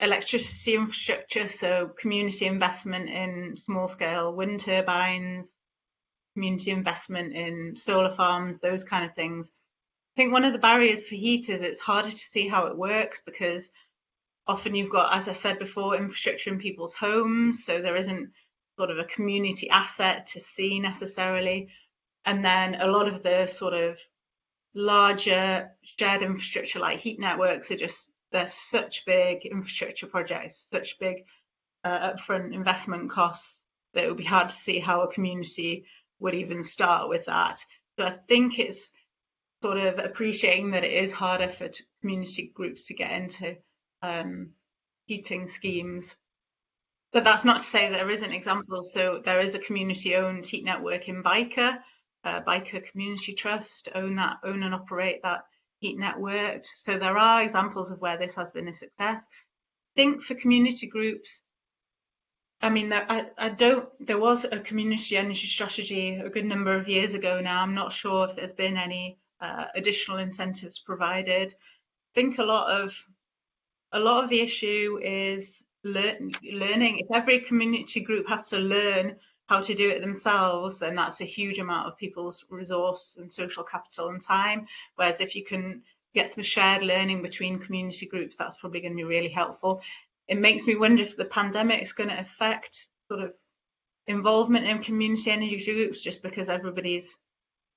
electricity infrastructure, so community investment in small scale wind turbines, community investment in solar farms, those kind of things. I think one of the barriers for heat is it's harder to see how it works because often you've got, as I said before, infrastructure in people's homes, so there isn't sort of a community asset to see necessarily. And then a lot of the sort of larger shared infrastructure like heat networks are just they're such big infrastructure projects, such big uh, upfront investment costs that it would be hard to see how a community would even start with that. So I think it's sort of appreciating that it is harder for community groups to get into um, heating schemes. But that's not to say there isn't examples. So there is a community-owned heat network in Byker, uh, Byker Community Trust own that, own and operate that heat network. So there are examples of where this has been a success. Think for community groups, I mean, I, I don't. There was a community energy strategy a good number of years ago now. I'm not sure if there's been any uh, additional incentives provided. Think a lot of a lot of the issue is learn, learning. If every community group has to learn how to do it themselves, then that's a huge amount of people's resource and social capital and time. Whereas if you can get some shared learning between community groups, that's probably going to be really helpful. It makes me wonder if the pandemic is going to affect sort of involvement in community energy groups just because everybody's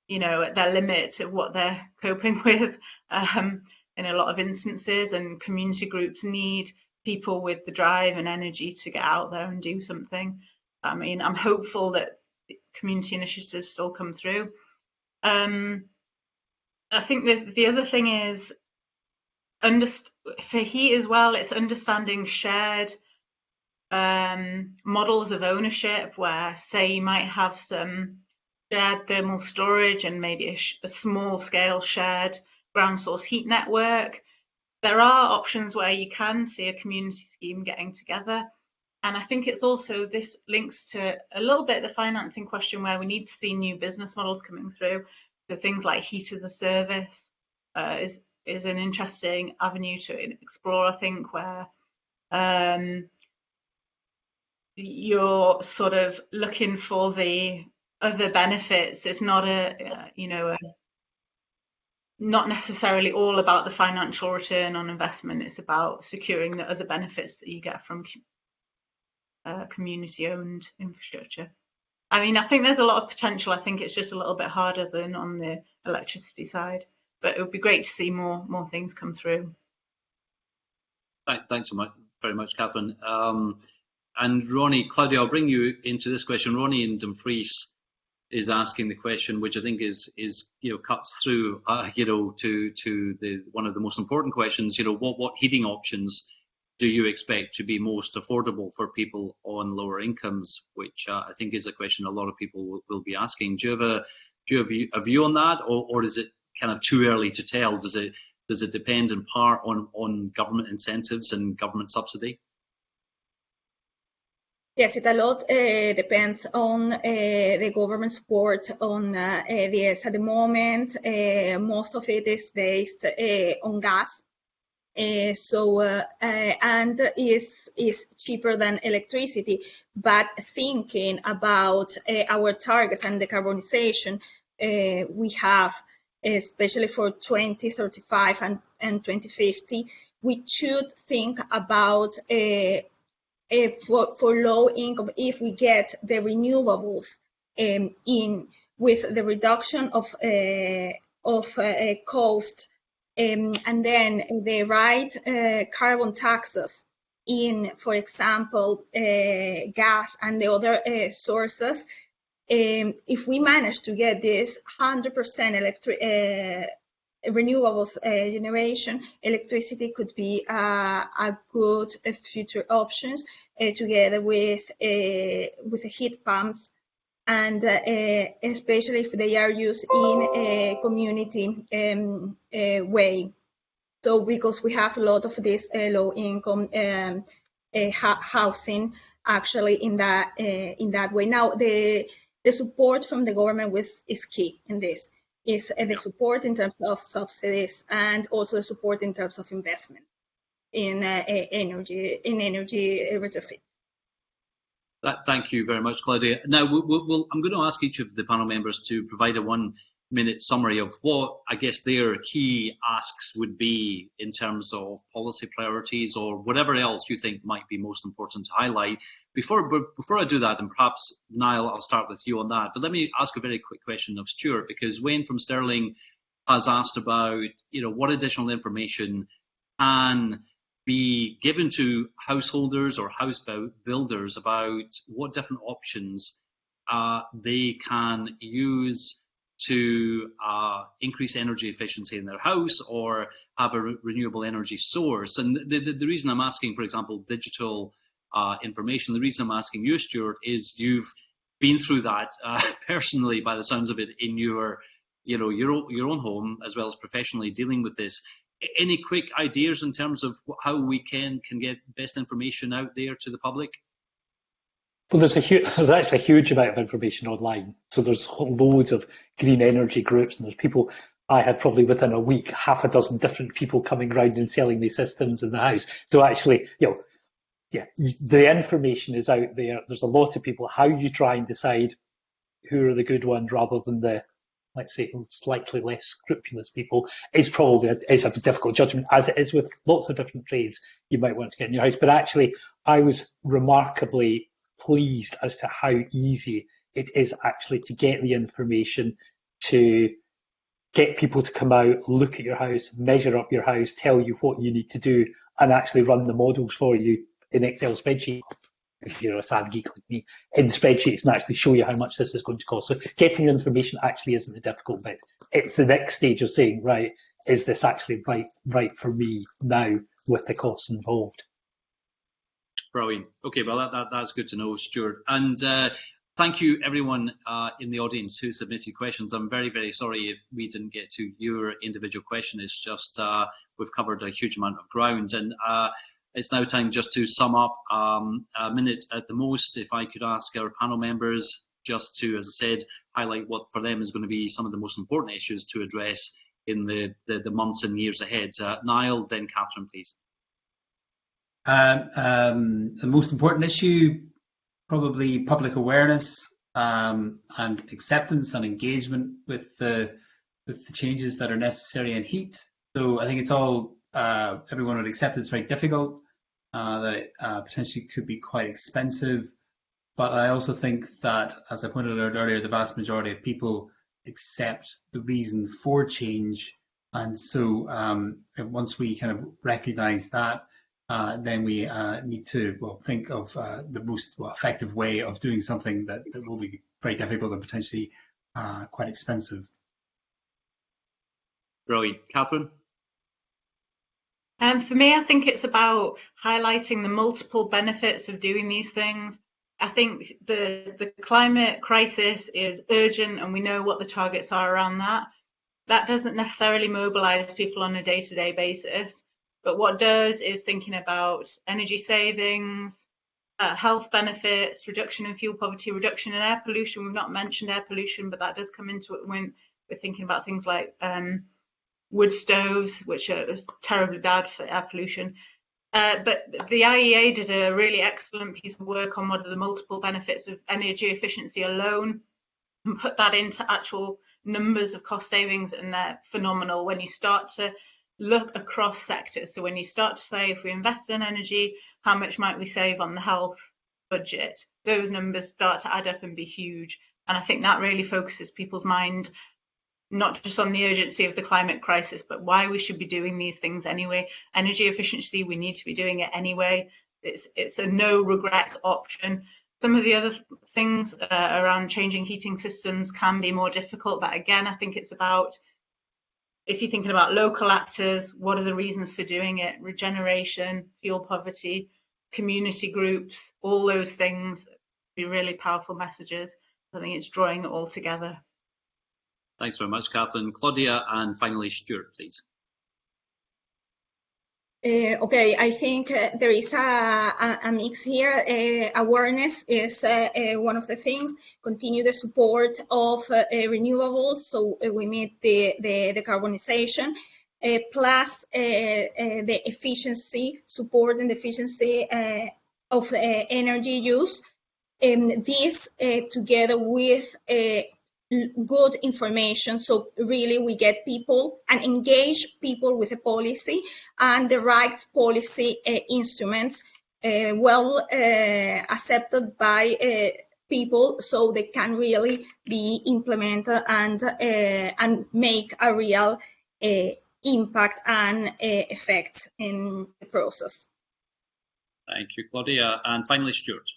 you know at their limit of what they're coping with um, in a lot of instances and community groups need people with the drive and energy to get out there and do something i mean i'm hopeful that community initiatives still come through um, i think the, the other thing is for heat as well it's understanding shared um, models of ownership where say you might have some shared thermal storage and maybe a, a small scale shared ground source heat network. There are options where you can see a community scheme getting together. And I think it's also, this links to a little bit the financing question where we need to see new business models coming through. So things like heat as a service uh, is, is an interesting avenue to explore, I think, where um, you're sort of looking for the other benefits. It's not a, uh, you know, a, not necessarily all about the financial return on investment. It's about securing the other benefits that you get from uh, community-owned infrastructure. I mean, I think there's a lot of potential. I think it's just a little bit harder than on the electricity side, but it would be great to see more more things come through. Thanks so much, very much, Catherine. Um, and Ronnie, Claudia, I'll bring you into this question. Ronnie and Dumfries is asking the question, which I think is is you know cuts through uh, you know to to the one of the most important questions. You know, what what heating options do you expect to be most affordable for people on lower incomes? Which uh, I think is a question a lot of people will, will, be asking. Do you have a do you have a view on that, or or is it kind of too early to tell? Does it does it depend in part on on government incentives and government subsidy? Yes, it a lot uh, depends on uh, the government support on uh, this. At the moment, most of it is based on gas. So and is is cheaper than electricity. But thinking about our targets and decarbonization, we have especially for 2035 and, and 2050, we should think about uh, for, for low income, if we get the renewables um, in with the reduction of uh, of uh, cost um, and then the right uh, carbon taxes in, for example, uh, gas and the other uh, sources, um, if we manage to get this 100% electric uh, renewables uh, generation, electricity could be a good uh, future options together with with heat pumps, and uh, especially if they are used in a community um, way. So because we have a lot of this low income um, housing actually in that in that way. Now the the support from the government was is key in this is the support in terms of subsidies and also the support in terms of investment in uh, energy in energy retrofit. Thank you very much, Claudia. Now, we'll, we'll, I'm going to ask each of the panel members to provide a one minute summary of what I guess their key asks would be in terms of policy priorities or whatever else you think might be most important to highlight. Before before I do that, and perhaps Niall, I'll start with you on that. But let me ask a very quick question of Stuart because Wayne from Stirling has asked about, you know, what additional information can be given to householders or house builders about what different options uh, they can use to uh, increase energy efficiency in their house or have a re renewable energy source. And the, the, the, reason I'm asking, for example, digital uh, information, the reason I'm asking you, Stuart, is you've been through that uh, personally, by the sounds of it, in your, you know, your your own home as well as professionally dealing with this. Any quick ideas in terms of how we can can get best information out there to the public? Well, there's a there's actually a huge amount of information online. So there's loads of green energy groups, and there's people. I had probably within a week half a dozen different people coming around and selling me systems in the house. So actually, you know, yeah, the information is out there. There's a lot of people. How you try and decide who are the good ones rather than the, let's say, slightly less scrupulous people is probably a, is a difficult judgment, as it is with lots of different trades you might want to get in your house. But actually, I was remarkably pleased as to how easy it is actually to get the information to get people to come out, look at your house, measure up your house, tell you what you need to do, and actually run the models for you in Excel spreadsheet. If you're a sad geek like me, in spreadsheets and actually show you how much this is going to cost. So getting the information actually isn't the difficult bit. It's the next stage of saying, right, is this actually right right for me now with the costs involved? Brilliant. Okay, well, that, that, that's good to know, Stuart. And uh, thank you, everyone uh, in the audience who submitted questions. I'm very, very sorry if we didn't get to your individual question. It's just uh, we've covered a huge amount of ground. And uh, it's now time just to sum up um, a minute at the most. If I could ask our panel members just to, as I said, highlight what for them is going to be some of the most important issues to address in the, the, the months and years ahead. Uh, Niall, then Catherine, please. Um, um, the most important issue, probably public awareness um, and acceptance and engagement with the with the changes that are necessary in heat. So I think it's all uh, everyone would accept it's very difficult, that uh, potentially could be quite expensive. But I also think that, as I pointed out earlier, the vast majority of people accept the reason for change. And so um, once we kind of recognize that, uh, then we uh, need to well think of uh, the most well, effective way of doing something that, that will be very difficult and potentially uh, quite expensive. Brilliant. Catherine? Um, for me, I think it's about highlighting the multiple benefits of doing these things. I think the, the climate crisis is urgent and we know what the targets are around that. That doesn't necessarily mobilize people on a day-to-day -day basis. But what does is thinking about energy savings, uh, health benefits, reduction in fuel poverty, reduction in air pollution. We've not mentioned air pollution, but that does come into it when we're thinking about things like um, wood stoves, which are terribly bad for air pollution. Uh, but the IEA did a really excellent piece of work on what are the multiple benefits of energy efficiency alone and put that into actual numbers of cost savings, and they're phenomenal when you start to look across sectors. So when you start to say, if we invest in energy, how much might we save on the health budget? Those numbers start to add up and be huge. And I think that really focuses people's mind not just on the urgency of the climate crisis, but why we should be doing these things anyway. Energy efficiency, we need to be doing it anyway. It's it's a no regret option. Some of the other things uh, around changing heating systems can be more difficult, but again, I think it's about if you're thinking about local actors, what are the reasons for doing it? Regeneration, fuel poverty, community groups, all those things be really powerful messages. I think it's drawing it all together. Thanks very much, Catherine. Claudia, and finally Stuart, please. Uh, okay, I think uh, there is a, a, a mix here. Uh, awareness is uh, uh, one of the things. Continue the support of uh, renewables, so we meet the, the decarbonization. plus the efficiency, support and efficiency of energy use. And this together with good information so really we get people and engage people with a policy and the right policy uh, instruments uh, well uh, accepted by people so they can really be implemented and and make a real impact and effect in the process. Thank you, Claudia. And finally, Stuart.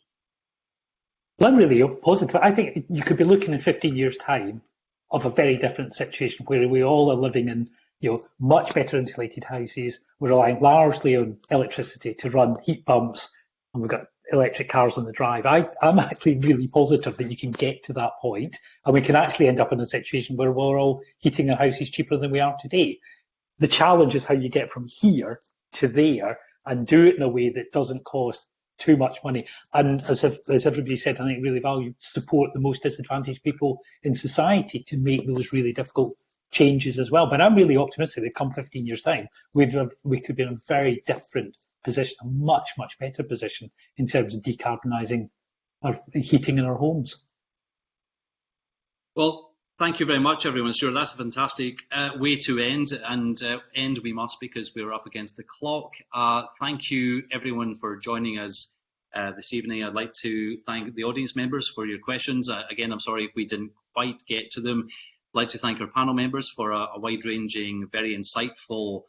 Well, I'm really positive. I think you could be looking in 15 years' time of a very different situation where we all are living in you know much better insulated houses. We're relying largely on electricity to run heat pumps, and we've got electric cars on the drive. I, I'm actually really positive that you can get to that point, and we can actually end up in a situation where we're all heating our houses cheaper than we are today. The challenge is how you get from here to there and do it in a way that doesn't cost too much money. And as, if, as everybody said, I think really value support the most disadvantaged people in society to make those really difficult changes as well. But I'm really optimistic that come 15 years time, we'd have, we could be in a very different position, a much, much better position in terms of decarbonising our heating in our homes. Well, thank you very much, everyone. Sure, that's a fantastic uh, way to end, and uh, end we must because we're up against the clock. Uh, thank you, everyone, for joining us uh, this evening. I'd like to thank the audience members for your questions. Uh, again, I'm sorry if we didn't quite get to them. I'd like to thank our panel members for a, a wide-ranging, very insightful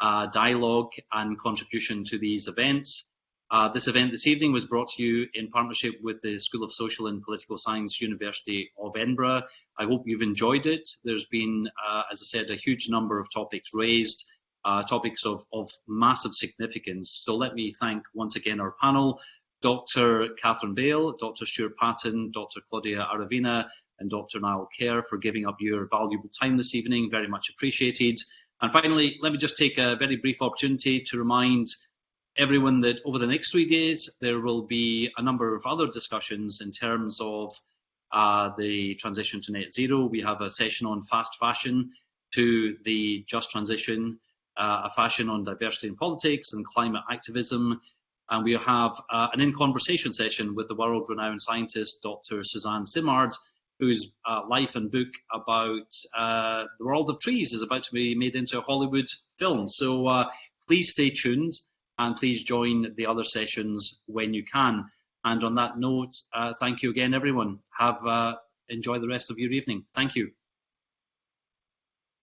uh, dialogue and contribution to these events. Uh, this event this evening was brought to you in partnership with the School of Social and Political Science, University of Edinburgh. I hope you've enjoyed it. There's been, uh, as I said, a huge number of topics raised, uh, topics of, of massive significance. So let me thank once again our panel, Dr. Catherine Bale, Dr. Stuart Patton, Dr. Claudia Aravena, and Dr. Niall Kerr for giving up your valuable time this evening. Very much appreciated. And finally, let me just take a very brief opportunity to remind everyone that over the next three days, there will be a number of other discussions in terms of uh, the transition to net zero. We have a session on fast fashion to the just transition, uh, a fashion on diversity in politics and climate activism. And we have uh, an in-conversation session with the world-renowned scientist, Dr. Suzanne Simard, whose uh, life and book about uh, the world of trees is about to be made into a Hollywood film. So uh, please stay tuned and please join the other sessions when you can. And on that note, uh, thank you again, everyone. Have uh, enjoy the rest of your evening. Thank you.